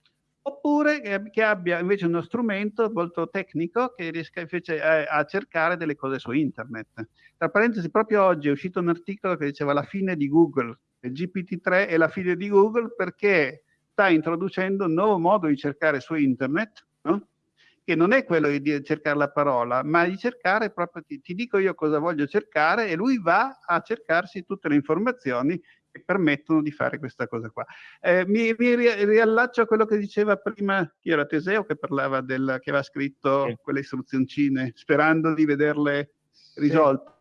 Oppure che, abbia invece uno strumento molto tecnico che riesca invece a, a cercare delle cose su internet. Tra parentesi, proprio oggi è uscito un articolo che diceva la fine di Google, il GPT-3 è la fine di Google perché sta introducendo un nuovo modo di cercare su internet, no? che non è quello di cercare la parola, ma di cercare proprio, ti, ti, dico io cosa voglio cercare e lui va a cercarsi tutte le informazioni che permettono di fare questa cosa qua. Eh, mi, mi, riallaccio a quello che diceva prima, chi era Teseo, che parlava del, che aveva scritto sì. quelle istruzioncine, sperando di vederle risolte. Sì.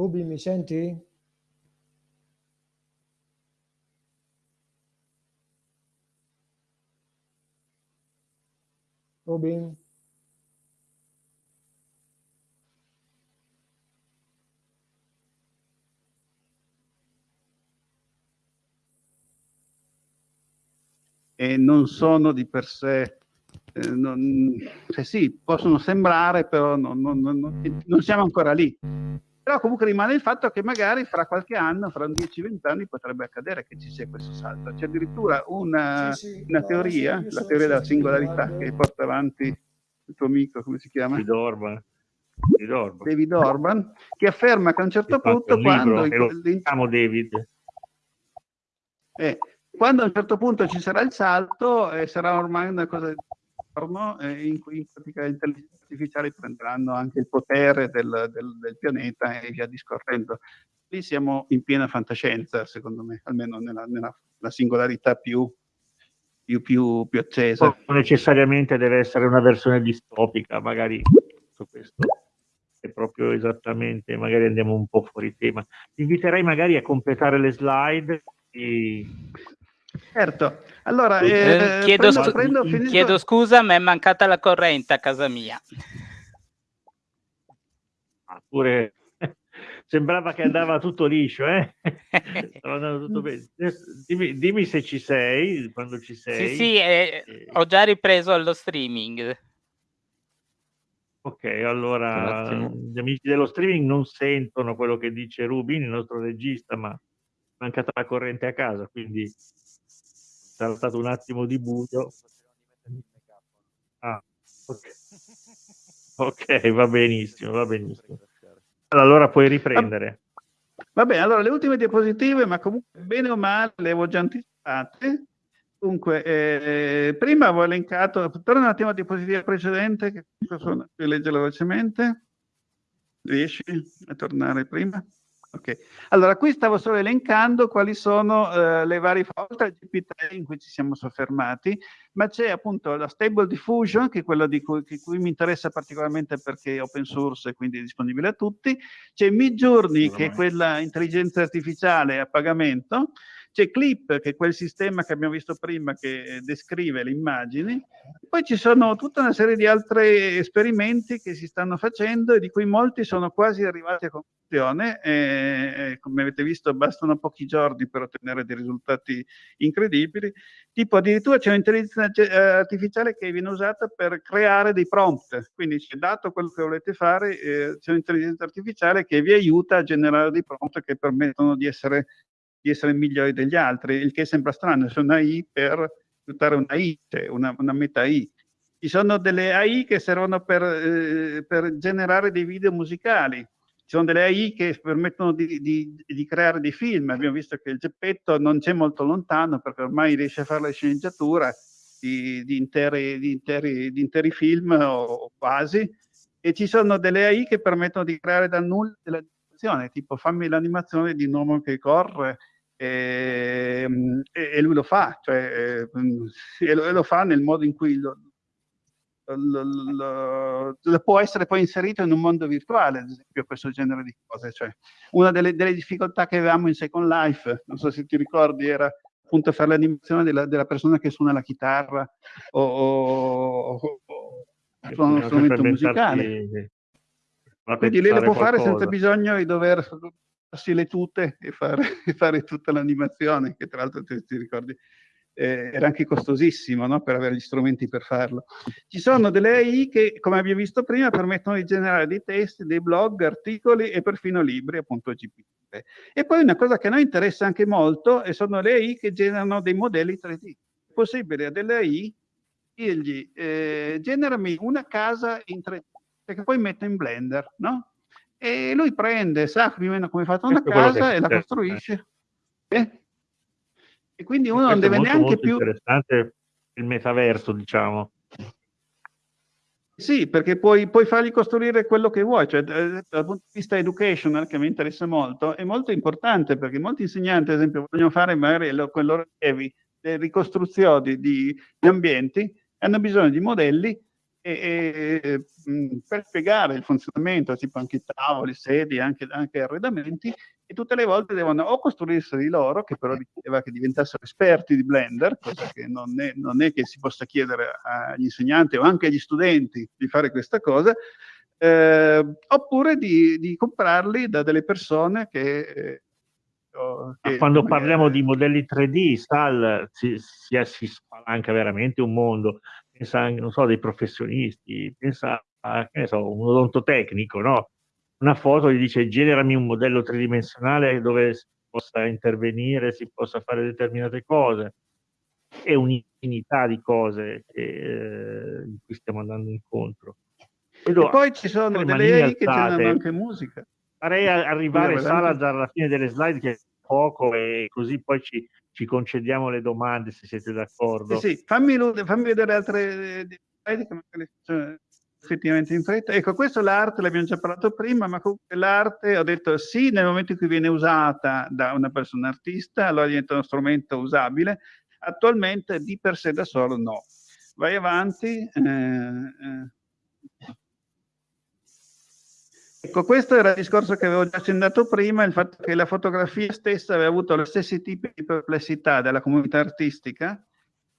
Ruby, mi senti? Robin? E non sono di per sé, eh, non, cioè sì, possono sembrare, però non, non, non siamo ancora lì. Però comunque rimane il fatto che magari fra qualche anno, fra 10-20 anni, potrebbe accadere che ci sia questo salto. C'è addirittura una, sì, sì, una no, teoria, la teoria della singolarità che porta avanti il tuo amico, come si chiama? David Orban. David Orban, David Orban che afferma che a un certo punto quando... Libro, David. Eh, quando a un certo punto ci sarà il salto, eh, sarà ormai una cosa giorno eh, in cui in pratica le intelligenze artificiali prenderanno anche il potere del, del, del, pianeta e via discorrendo. Lì siamo in piena fantascienza, secondo me, almeno nella, nella singolarità più, più, più, più accesa. Non necessariamente deve essere una versione distopica, magari su questo è proprio esattamente, magari andiamo un po' fuori tema. Ti inviterei magari a completare le slide. E... Certo, allora eh, eh, chiedo, prendo, prendo, finito... chiedo, scusa, ma è mancata la corrente a casa mia. Ah, pure sembrava che andava tutto liscio, eh? tutto dimmi, dimmi, se ci sei, quando ci sei. Sì, sì, eh, eh. ho già ripreso lo streaming. Ok, allora gli amici dello streaming non sentono quello che dice Rubin, il nostro regista, ma è mancata la corrente a casa, quindi sarà stato un attimo di buio. Ah, okay. ok, va benissimo, va benissimo. Allora puoi riprendere. Va bene, allora le ultime diapositive, ma comunque bene o male le avevo già anticipate. Dunque, eh, prima avevo elencato, torna un attimo alla diapositiva precedente, che sono, leggerla velocemente. Riesci a tornare prima? Ok, allora qui stavo solo elencando quali sono eh, le varie oltre GP3 in cui ci siamo soffermati, ma c'è appunto la Stable Diffusion, che è quello di cui, di cui, mi interessa particolarmente perché è open source e quindi è disponibile a tutti, c'è Midjourney, che è quella intelligenza artificiale a pagamento, c'è Clip, che è quel sistema che abbiamo visto prima che descrive le immagini. Poi ci sono tutta una serie di altri esperimenti che si stanno facendo e di cui molti sono quasi arrivati a conclusione. E, come avete visto bastano pochi giorni per ottenere dei risultati incredibili. Tipo addirittura c'è un'intelligenza eh, artificiale che viene usata per creare dei prompt. Quindi c'è dato quello che volete fare, eh, c'è un'intelligenza artificiale che vi aiuta a generare dei prompt che permettono di essere di essere migliori degli altri, il che sembra strano, c'è una I per aiutare una I, cioè una, una meta I. Ci sono delle AI che servono per, eh, per, generare dei video musicali, ci sono delle AI che permettono di, di, di, creare dei film, abbiamo visto che il Geppetto non c'è molto lontano perché ormai riesce a fare la sceneggiatura di, di interi, interi, interi, film o quasi, e ci sono delle AI che permettono di creare da nulla della tipo fammi l'animazione di un uomo che corre e, ehm, e, e lui lo fa, cioè, eh, e, lo, e, lo, fa nel modo in cui lo, lo, può essere poi inserito in un mondo virtuale, ad esempio, questo genere di cose. Cioè, una delle, delle, difficoltà che avevamo in Second Life, non so se ti ricordi, era appunto fare l'animazione della, della, persona che suona la chitarra o, o, o suona uno strumento musicale. Quindi lei lo può qualcosa. fare senza bisogno di dover farsi le tute e fare, e fare tutta l'animazione, che tra l'altro ti, ti ricordi eh, era anche costosissimo no? per avere gli strumenti per farlo. Ci sono delle AI che, come abbiamo visto prima, permettono di generare dei testi, dei blog, articoli e perfino libri, appunto GPT. E poi una cosa che a noi interessa anche molto sono le AI che generano dei modelli 3D. È possibile a delle AI dirgli eh, generami una casa in 3D, che poi metto in Blender, no? E lui prende, sa più o meno come è fatta una casa e la costruisce. Eh? E quindi uno non deve molto, neanche molto più... interessante il metaverso, diciamo. Sì, perché puoi, puoi, fargli costruire quello che vuoi, cioè dal punto di vista educational, che mi interessa molto, è molto importante perché molti insegnanti, ad esempio, vogliono fare magari con i loro allievi le ricostruzioni di, di ambienti, hanno bisogno di modelli e, e per spiegare il funzionamento, tipo anche tavoli, sedie, anche, anche, arredamenti, e tutte le volte devono o costruirseli loro, che però richiedeva che diventassero esperti di Blender, cosa che non è, non è che si possa chiedere agli insegnanti o anche agli studenti di fare questa cosa, eh, oppure di, di, comprarli da delle persone che... Eh, che quando parliamo di modelli 3D, Sal, si, si, si spalanca veramente un mondo pensa anche, non so, dei professionisti, pensa a, che ne so, un odontotecnico, no? Una foto gli dice generami un modello tridimensionale dove si possa intervenire, si possa fare determinate cose. È un'infinità di cose che, eh, in cui stiamo andando incontro. Vedo, e poi ci sono delle AI che c'hanno anche musica. Farei arrivare Salazar alla fine delle slide che è poco e così poi ci, ci concediamo le domande se siete d'accordo. Sì, sì. Fammi, fammi, vedere altre slide che magari effettivamente in fretta. Ecco, questo l'arte, l'abbiamo già parlato prima, ma comunque l'arte, ho detto sì, nel momento in cui viene usata da una persona artista, allora diventa uno strumento usabile, attualmente di per sé da solo no. Vai avanti. Eh, eh. Ecco, questo era il discorso che avevo già accennato prima, il fatto che la fotografia stessa aveva avuto lo stessi tipi di perplessità della comunità artistica.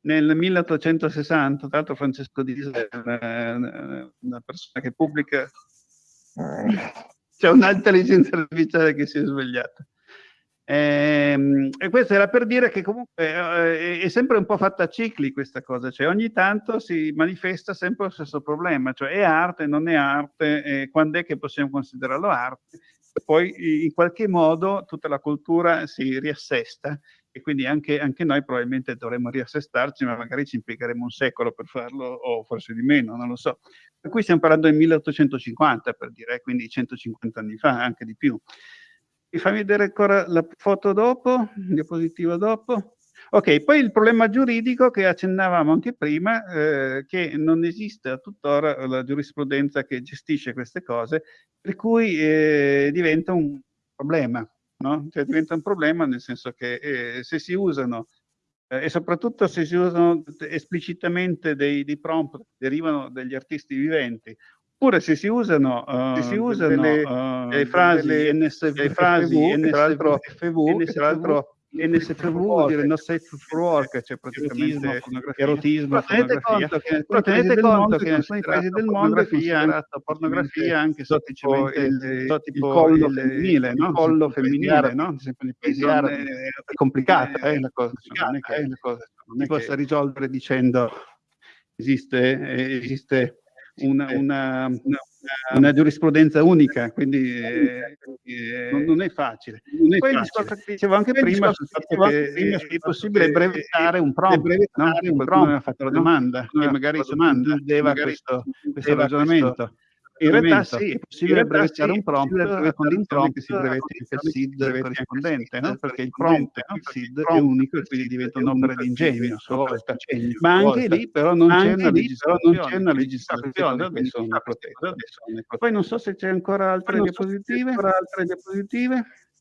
Nel 1860, tra l'altro Francesco Disa è una persona che pubblica, c'è un'intelligenza artificiale che si è svegliata. Ehm, e, questo era per dire che comunque eh, è sempre un po' fatta a cicli questa cosa, cioè ogni tanto si manifesta sempre lo stesso problema, cioè è arte, non è arte, quando è che possiamo considerarlo arte? Poi in qualche modo tutta la cultura si riassesta e quindi anche, anche noi probabilmente dovremmo riassestarci, ma magari ci impiegheremo un secolo per farlo o forse di meno, non lo so. Cui stiamo parlando del 1850 per dire, quindi 150 anni fa, anche di più. Mi fammi vedere ancora la foto dopo, diapositiva dopo. Ok, poi il problema giuridico che accennavamo anche prima, eh, che non esiste tuttora la giurisprudenza che gestisce queste cose, per cui eh, diventa un problema, no? Cioè diventa un problema nel senso che eh, se si usano, eh, e soprattutto se si usano esplicitamente dei, dei prompt, derivano dagli artisti viventi, Oppure se si usano, uh, se si usano delle, uh, frasi delle NSV, delle frasi NSV, tra l'altro FV, tra l'altro NSFV vuol dire not safe for work, cioè praticamente erotismo, pornografia. Però tenete conto che in alcuni paesi del mondo è considerata pornografia anche semplicemente il, il collo femminile, no? Il collo femminile, no? Nei è complicata, eh, la cosa, non è che si possa risolvere dicendo esiste, esiste una, una, una, una, giurisprudenza unica, quindi eh, eh, non, è facile. Non è Poi facile. il dicevo anche Poi prima sul fatto che prima, è possibile brevettare un prompt, no? qualcuno aveva fatto la domanda, no? e magari domanda, questo, questo ragionamento. In realtà sì, è possibile brevettare un prompt con il prompt che si brevetti anche il SID corrispondente, no? perché il prompt e il SID è unico e quindi diventa un'opera di ingegno. Ma anche lì però non c'è una legislazione, quindi sono protette. Poi non so se c'è ancora altre diapositive.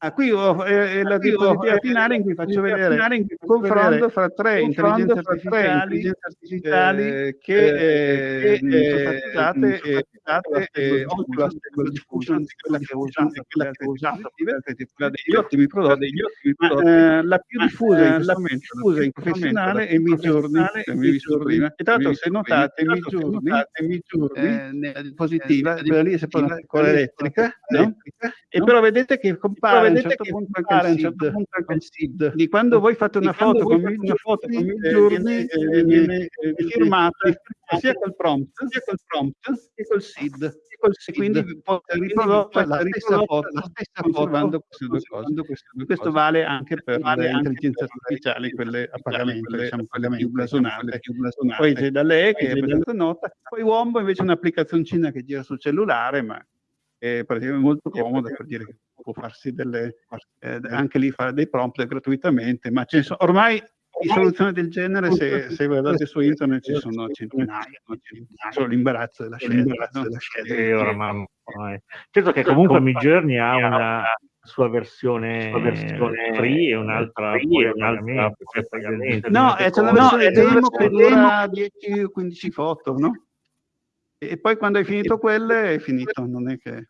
Ah, qui ho eh, la diapositiva finale in cui faccio vedere il confronto fra tre intelligenze artificiali, intelligenze artificiali eh, che, eh, eh, sono state usate eh, Oculus Diffusion, quella che ho usato, quella che ho usato quella degli ottimi prodotti, degli ottimi prodotti eh, la più diffusa in questo momento, in professionale è Midjourney, e tra l'altro se notate Midjourney nella diapositiva, quella lì è sempre una piccola elettrica, e però vedete che compare a un certo punto anche il, certo anche il SID. Di quando voi fate una foto con una foto con mille giorni viene firmata sia col prompt, sia col prompt che col SID. E col SID. Quindi riprodotta la stessa foto, la stessa conservando queste due cose. Questo vale anche per le intelligenze artificiali, quelle a pagamento, diciamo quelle più blasonate. Poi c'è da lei che è abbastanza nota, poi Wombo invece è un'applicazioncina che gira sul cellulare, ma è praticamente molto comoda per dire che può farsi delle, eh, anche lì fare dei prompt gratuitamente, ma sono, ormai di soluzioni del genere, se, se, guardate su internet ci sono centinaia, solo l'imbarazzo della scelta. No? Della scelta. E ora, mamma, certo che comunque Midjourney ha una sua versione, sua versione free e un'altra free e un'altra No, è c'è una no, demo che dura 10-15 foto, no? E poi quando hai finito quelle è finito, non è che...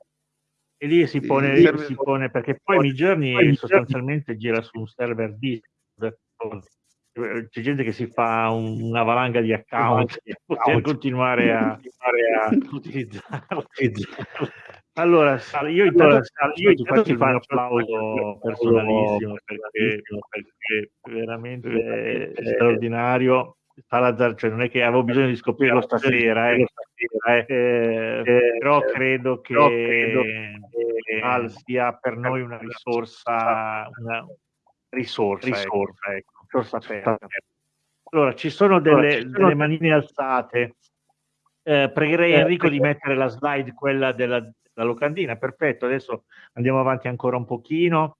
E lì si pone, lì si pone perché poi Midjourney sostanzialmente gira su un server Discord. C'è gente che si fa un, una valanga di account per continuare a, a utilizzarlo. Allora, io intanto, io intanto ti faccio un applauso personalissimo perché, perché veramente straordinario Salazar, cioè non è che avevo bisogno di scoprirlo stasera, eh, eh, eh, però credo che, credo che Al sia per noi una risorsa, una risorsa, risorsa, ecco, risorsa aperta. Allora, ci sono delle, delle manine alzate. Eh, pregherei Enrico di mettere la slide, quella della, della locandina. Perfetto, adesso andiamo avanti ancora un pochino.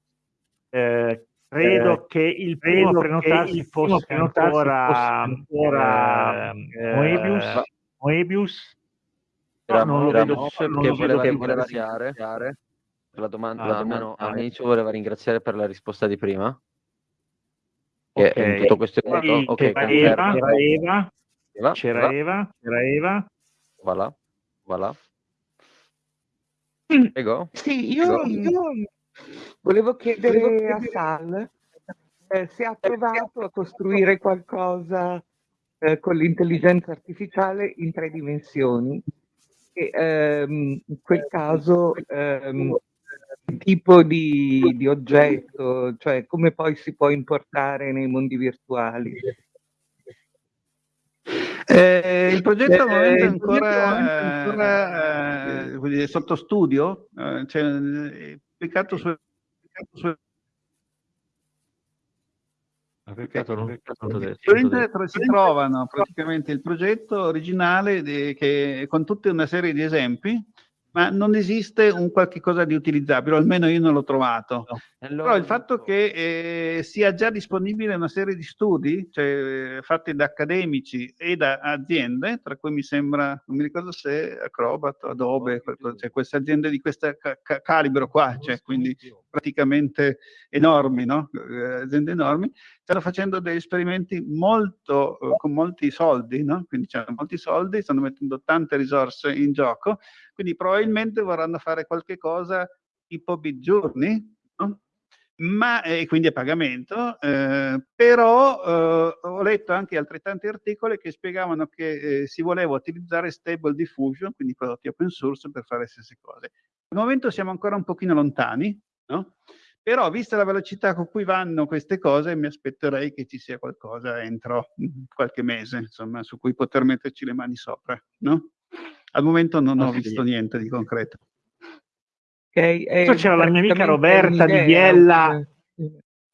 Eh, Credo eh, che il primo prenotarsi fosse ancora, ancora eh, Moebius. Eh, Moebius. Era, no, non lo vedo, non che voleva ringraziare per la domanda, ah, almeno all'inizio voleva ringraziare per la risposta di prima. Che okay. tutto questo è okay, c'era, Eva, c'era Eva, Eva, c'era Eva, c'era Eva. Voilà, voilà. Prego. Sì, io, io Volevo chiedere a Sal eh, se ha provato a costruire qualcosa eh, con l'intelligenza artificiale in tre dimensioni. E, ehm, in quel caso, ehm, tipo di, di, oggetto, cioè come poi si può importare nei mondi virtuali. Eh, il progetto al momento è ancora, ancora eh, sotto studio, eh, cioè, pubblicato Peccato, su internet si trovano praticamente il progetto originale di, che, con tutta una serie di esempi ma non esiste un qualche cosa di utilizzabile, almeno io non l'ho trovato. No. Allora, Però il fatto che eh, sia già disponibile una serie di studi, cioè, fatti da accademici e da aziende, tra cui mi sembra, non mi ricordo se Acrobat, Adobe, cioè queste aziende di questo ca calibro qua, cioè, quindi praticamente enormi, no? eh, aziende enormi, stanno facendo degli esperimenti molto, eh, con molti soldi, no? quindi hanno molti soldi, stanno mettendo tante risorse in gioco, quindi probabilmente vorranno fare qualche cosa tipo bit journey, no? ma eh, quindi a pagamento, eh, però eh, ho letto anche altrettanti articoli che spiegavano che eh, si voleva utilizzare stable diffusion, quindi prodotti open source per fare le stesse cose. Al momento siamo ancora un pochino lontani, no? Però, vista la velocità con cui vanno queste cose, mi aspetterei che ci sia qualcosa entro mm, qualche mese, insomma, su cui poter metterci le mani sopra, no? Al momento non ho visto niente di concreto. Okay, c'era la mia amica Roberta di Biella,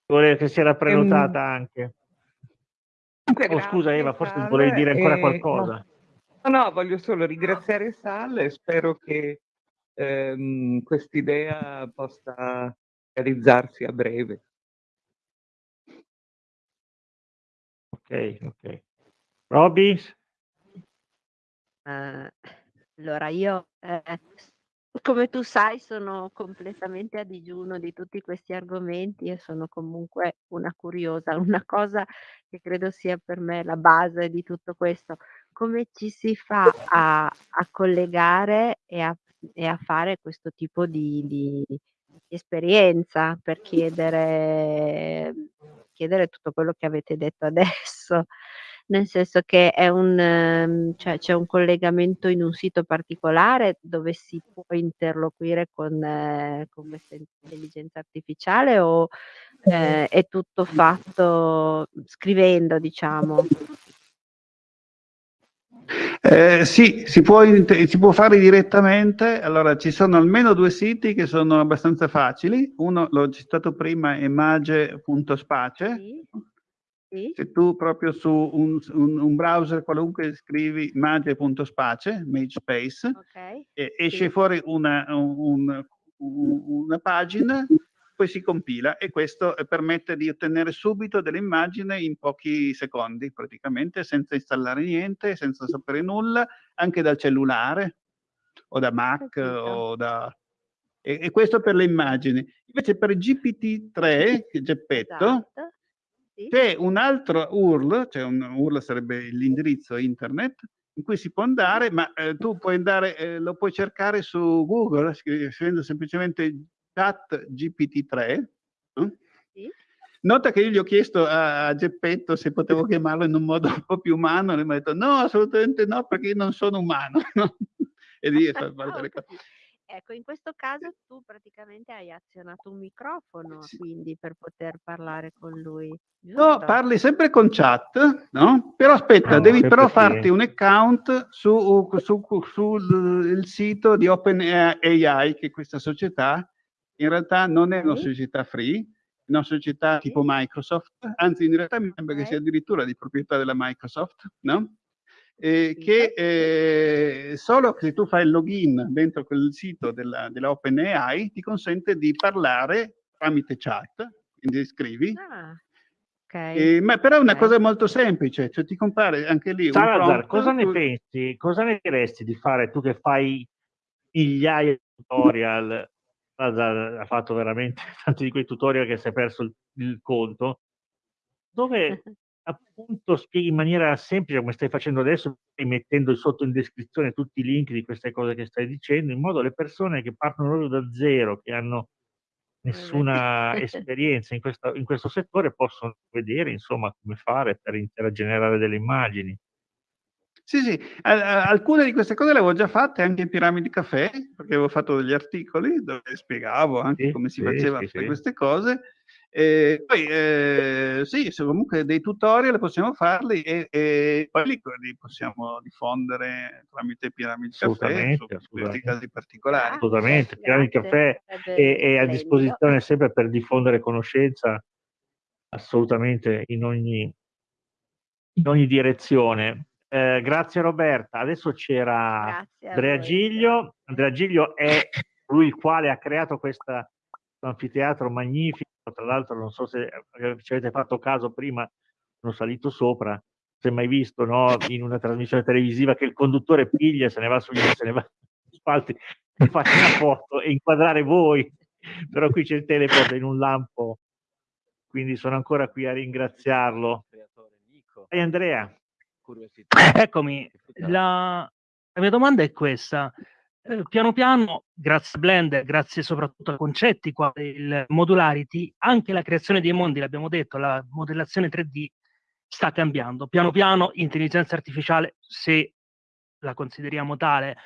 che si era prenotata um, anche. Oh, scusa Eva, forse volevi dire ancora qualcosa. No, no, voglio solo ringraziare Sal e spero che ehm, quest'idea possa realizzarsi a breve. Ok, ok. Roby? Uh, allora io, eh, come tu sai, sono completamente a digiuno di tutti questi argomenti e sono comunque una curiosa. Una cosa che credo sia per me la base di tutto questo, come ci si fa a, a collegare e a, e a, fare questo tipo di, di esperienza per chiedere, chiedere tutto quello che avete detto adesso, nel senso che è un, ehm, cioè c'è un collegamento in un sito particolare dove si può interloquire con, eh, con questa intelligenza artificiale o eh, è tutto fatto scrivendo, diciamo? Eh, sì, si può, si può, fare direttamente. Allora, ci sono almeno due siti che sono abbastanza facili. Uno, l'ho citato prima, è mage.space. Sì. Sì. Se tu proprio su un, un, un browser qualunque scrivi mage.space, magespace, okay. esce sì. fuori una, un, una pagina poi si compila e questo permette di ottenere subito delle immagini in pochi secondi praticamente senza installare niente, senza sapere nulla, anche dal cellulare o da Mac o da... E, e, questo per le immagini. Invece per GPT-3, Geppetto, esatto. sì. c'è un altro URL, cioè un URL sarebbe l'indirizzo internet, in cui si può andare, ma eh, tu puoi andare, eh, lo puoi cercare su Google scrivendo semplicemente chat GPT-3. No? Sì. Nota che io gli ho chiesto a, Geppetto se potevo chiamarlo in un modo un po' più umano, e mi ha detto no, assolutamente no, perché io non sono umano. No? e lì è stato le cose. Ecco, in questo caso tu praticamente hai azionato un microfono, sì. quindi per poter parlare con lui. Giusto? No, parli sempre con chat, no? Però aspetta, no, devi però farti un account su, su, sul sito di OpenAI, che è questa società, in realtà non è una società free, è una società tipo Microsoft, anzi in realtà mi sembra che sia addirittura di proprietà della Microsoft, no? eh, che eh, solo se tu fai il login dentro quel sito della, della OpenAI ti consente di parlare tramite chat, quindi scrivi. Ah. Okay. Eh, ma però è una okay. cosa molto semplice, cioè ti compare anche lì Salazar, cosa ne pensi? Cosa ne diresti di fare tu che fai gli AI tutorial? Ha fatto veramente tanti di quei tutorial che si è perso il, il conto, dove appunto spieghi in maniera semplice come stai facendo adesso, mettendo sotto in descrizione tutti i link di queste cose che stai dicendo, in modo le persone che partono proprio da zero, che hanno nessuna esperienza in, questa, in questo settore, possono vedere insomma come fare per generare delle immagini. Sì, sì, alcune di queste cose le avevo già fatte anche in Piramidi Caffè, perché avevo fatto degli articoli dove spiegavo anche sì, come si sì, faceva sì, queste cose e poi eh, sì, comunque dei tutorial possiamo farli e, e poi li, possiamo diffondere tramite Piramid Caffè su questi casi particolari. Assolutamente, Piramid Caffè è, è, a disposizione sempre per diffondere conoscenza assolutamente in ogni, in ogni direzione. Eh, grazie Roberta. Adesso c'era Andrea Giglio. Andrea Giglio è lui il quale ha creato questo anfiteatro magnifico tra l'altro non so se ci avete fatto caso prima, sono salito sopra, è mai visto no, in una trasmissione televisiva che il conduttore piglia, se ne va sugli se ne va sugli spalti, e fa una foto e inquadrare voi, però qui c'è il teleport in un lampo, quindi sono ancora qui a ringraziarlo. E Andrea. Eccomi, la, la mia domanda è questa. Eh, piano piano, grazie a Blender, grazie soprattutto a concetti quali il modularity, anche la creazione dei mondi, l'abbiamo detto, la modellazione 3D sta cambiando. Piano piano, intelligenza artificiale, se la consideriamo tale,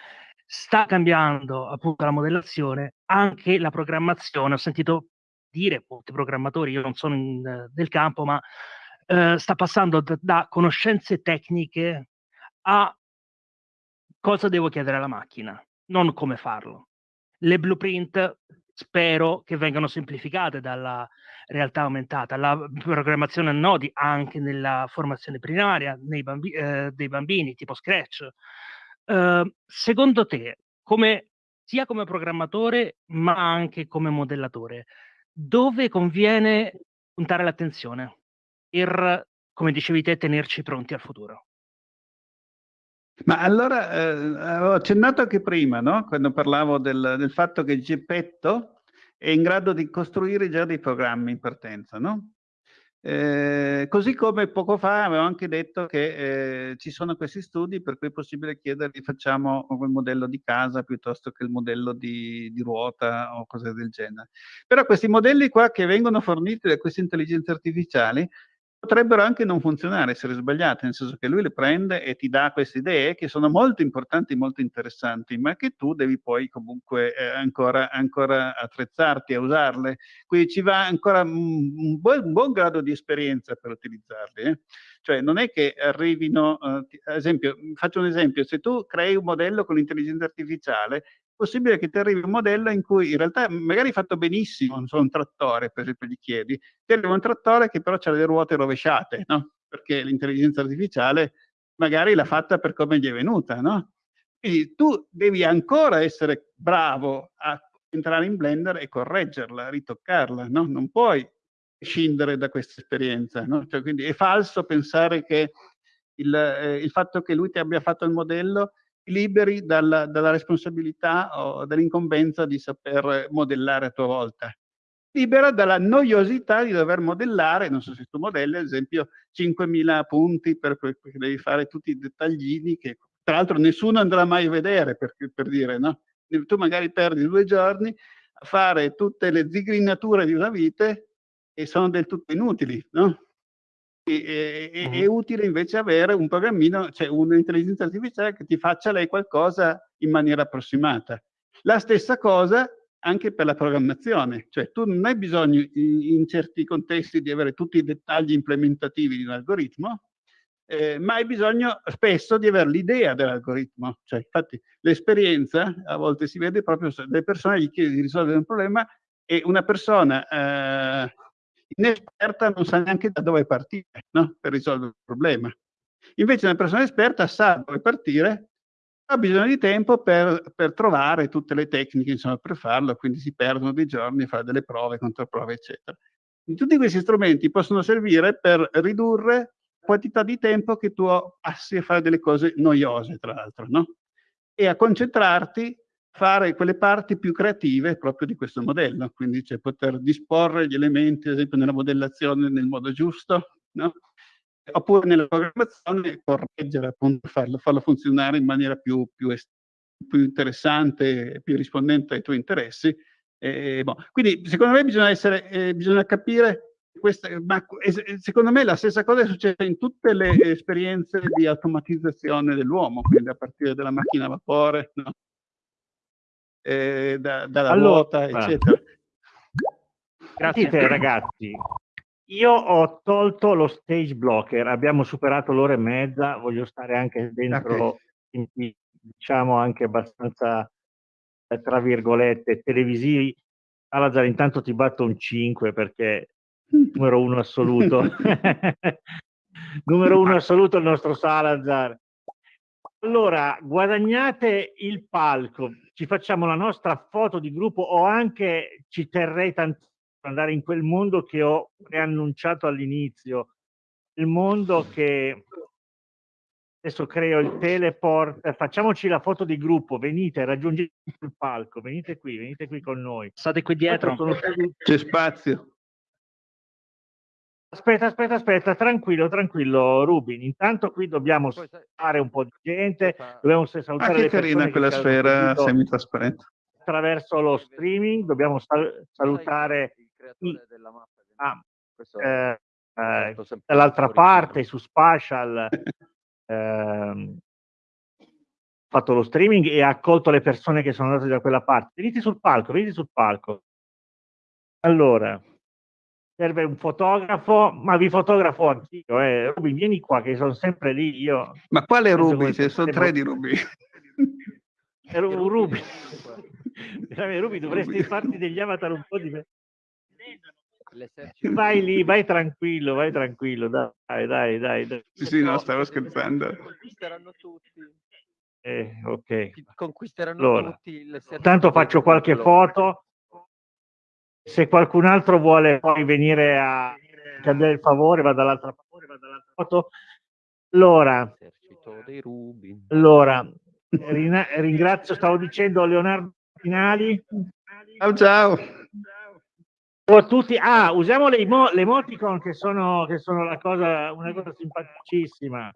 sta cambiando appunto la modellazione, anche la programmazione. Ho sentito dire, molti programmatori, io non sono in, del campo, ma eh, sta passando da, da conoscenze tecniche a cosa devo chiedere alla macchina non come farlo. Le blueprint spero che vengano semplificate dalla realtà aumentata, la programmazione a nodi anche nella formazione primaria bambi eh, dei bambini, tipo Scratch. Uh, secondo te, come, sia come programmatore ma anche come modellatore, dove conviene puntare l'attenzione per, come dicevi te, tenerci pronti al futuro? Ma allora, eh, avevo accennato anche prima, no? quando parlavo del, del, fatto che Geppetto è in grado di costruire già dei programmi in partenza, no? Eh, così come poco fa avevo anche detto che eh, ci sono questi studi per cui è possibile chiedergli facciamo quel modello di casa piuttosto che il modello di, di, ruota o cose del genere. Però questi modelli qua che vengono forniti da queste intelligenze artificiali potrebbero anche non funzionare, essere sbagliate, nel senso che lui le prende e ti dà queste idee che sono molto importanti, molto interessanti, ma che tu devi poi comunque eh, ancora, ancora, attrezzarti a usarle. Quindi ci va ancora un, buon, un buon, grado di esperienza per utilizzarli. Eh? Cioè non è che arrivino, eh, ad esempio, faccio un esempio, se tu crei un modello con l'intelligenza artificiale, possibile che ti arrivi un modello in cui in realtà magari fatto benissimo, non so, un trattore, per esempio, gli chiedi, ti arriva un trattore che però ha le ruote rovesciate, no? Perché l'intelligenza artificiale magari l'ha fatta per come gli è venuta, no? Quindi tu devi ancora essere bravo a entrare in Blender e correggerla, ritoccarla, no? Non puoi scindere da questa esperienza, no? Cioè, quindi è falso pensare che il, eh, il fatto che lui ti abbia fatto il modello liberi dalla, dalla responsabilità o dall'incombenza di saper modellare a tua volta. Libera dalla noiosità di dover modellare, non so se tu modelli, ad esempio, 5.000 punti per, perché devi fare tutti i dettaglini che tra l'altro nessuno andrà mai a vedere, per, per dire, no? Tu magari perdi due giorni a fare tutte le zigrinature di una vite e sono del tutto inutili, no? E, e, è utile invece avere un programmino, cioè un'intelligenza artificiale che ti faccia lei qualcosa in maniera approssimata. La stessa cosa anche per la programmazione, cioè tu non hai bisogno in certi contesti di avere tutti i dettagli implementativi di un algoritmo, eh, ma hai bisogno spesso di avere l'idea dell'algoritmo. Cioè, infatti l'esperienza a volte si vede proprio se le persone gli chiedi di risolvere un problema e una persona eh, inesperta non sa neanche da dove partire no? per risolvere il problema. Invece una persona esperta sa dove partire, ha bisogno di tempo per, per trovare tutte le tecniche insomma, per farlo, quindi si perdono dei giorni a fare delle prove, controprove, eccetera. Tutti questi strumenti possono servire per ridurre la quantità di tempo che tu passi a fare delle cose noiose, tra l'altro, no? E a concentrarti fare quelle parti più creative proprio di questo modello, quindi cioè poter disporre gli elementi, ad esempio nella modellazione nel modo giusto, no? oppure nella programmazione correggere, appunto, farlo, farlo funzionare in maniera più, più, più interessante, più rispondente ai tuoi interessi. Eh, boh. Quindi secondo me bisogna, essere, eh, bisogna capire questa, ma secondo me la stessa cosa è successa in tutte le esperienze di automatizzazione dell'uomo, quindi a partire dalla macchina a vapore, no? Eh, da, dalla allora, ruota, eccetera. Grazie ragazzi. Io ho tolto lo stage blocker, abbiamo superato l'ora e mezza, voglio stare anche dentro, okay. in, diciamo anche abbastanza, eh, tra virgolette, televisivi. Salazar, intanto ti batto un 5 perché numero uno assoluto. numero uno assoluto il nostro Salazar. Allora, guadagnate il palco, ci facciamo la nostra foto di gruppo o anche ci terrei tantissimo andare in quel mondo che ho preannunciato all'inizio, il mondo che adesso creo il teleport, facciamoci la foto di gruppo, venite, raggiungete il palco, venite qui, venite qui con noi. State qui dietro. C'è spazio. Aspetta, aspetta, aspetta, tranquillo, tranquillo, Rubin. Intanto qui dobbiamo fare un po' di gente, dobbiamo salutare ah, che carina quella sfera semitrasparente. Attraverso lo streaming dobbiamo sal salutare i, ah, eh, eh, dall'altra parte su Spatial eh, fatto lo streaming e ha accolto le persone che sono andate da quella parte. Venite sul palco, venite sul palco. Allora, serve un fotografo, ma vi fotografo anch'io, eh. Ruby, vieni qua che sono sempre lì io. Ma quale Ruby? Se sono tre di Ruby. un Ruby. Ruby, dovresti farti degli avatar un po' di... Vai lì, vai tranquillo, vai tranquillo, dai, dai, dai. dai. Sì, no, stavo scherzando. Conquisteranno tutti. Eh, ok. Conquisteranno allora, tutti. Tanto faccio qualche foto se qualcun altro vuole poi venire a chiedere il favore, va dall'altra foto. Allora, allora ringrazio, stavo dicendo Leonardo Finali. Ciao ciao. Ciao a tutti. Ah, usiamo le, le emoticon che sono, che sono la cosa, una cosa simpaticissima.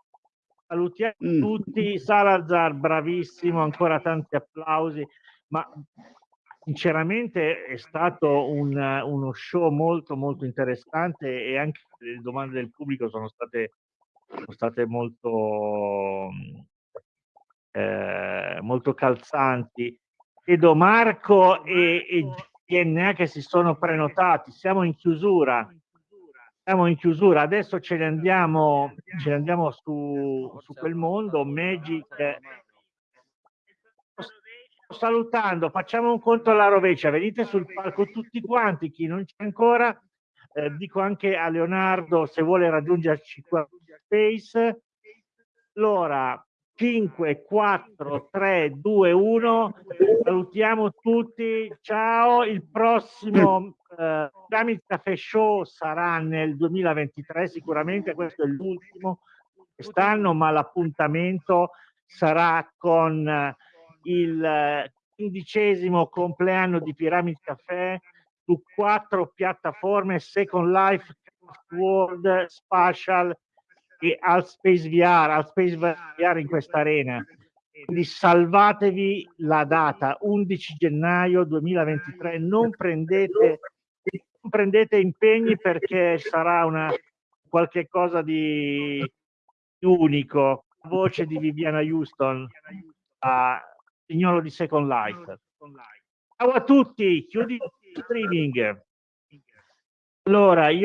Salutiamo mm. tutti. Salazar, bravissimo, ancora tanti applausi. Ma sinceramente è stato un, uno show molto molto interessante e anche le domande del pubblico sono state, sono state molto, eh, molto calzanti. Vedo Marco e, e DNA che si sono prenotati, siamo in chiusura. Siamo in chiusura, adesso ce ne andiamo, ce ne andiamo su, su quel mondo, Magic salutando, facciamo un conto alla rovescia, venite sul palco tutti quanti, chi non c'è ancora, eh, dico anche a Leonardo se vuole raggiungerci qua Space. Allora, 5, 4, 3, 2, 1, salutiamo tutti, ciao, il prossimo eh, Pyramid Cafe Show sarà nel 2023, sicuramente questo è l'ultimo quest'anno, ma l'appuntamento sarà con... Eh, il eh, quindicesimo compleanno di Pyramid Café su quattro piattaforme Second Life, World, Spatial e Altspace VR, Altspace VR in questa arena. quindi salvatevi la data 11 gennaio 2023 non prendete, non prendete impegni perché sarà una qualche cosa di unico voce di Viviana Houston a signoro di Second Life. Ciao a tutti chiudi il streaming. Allora io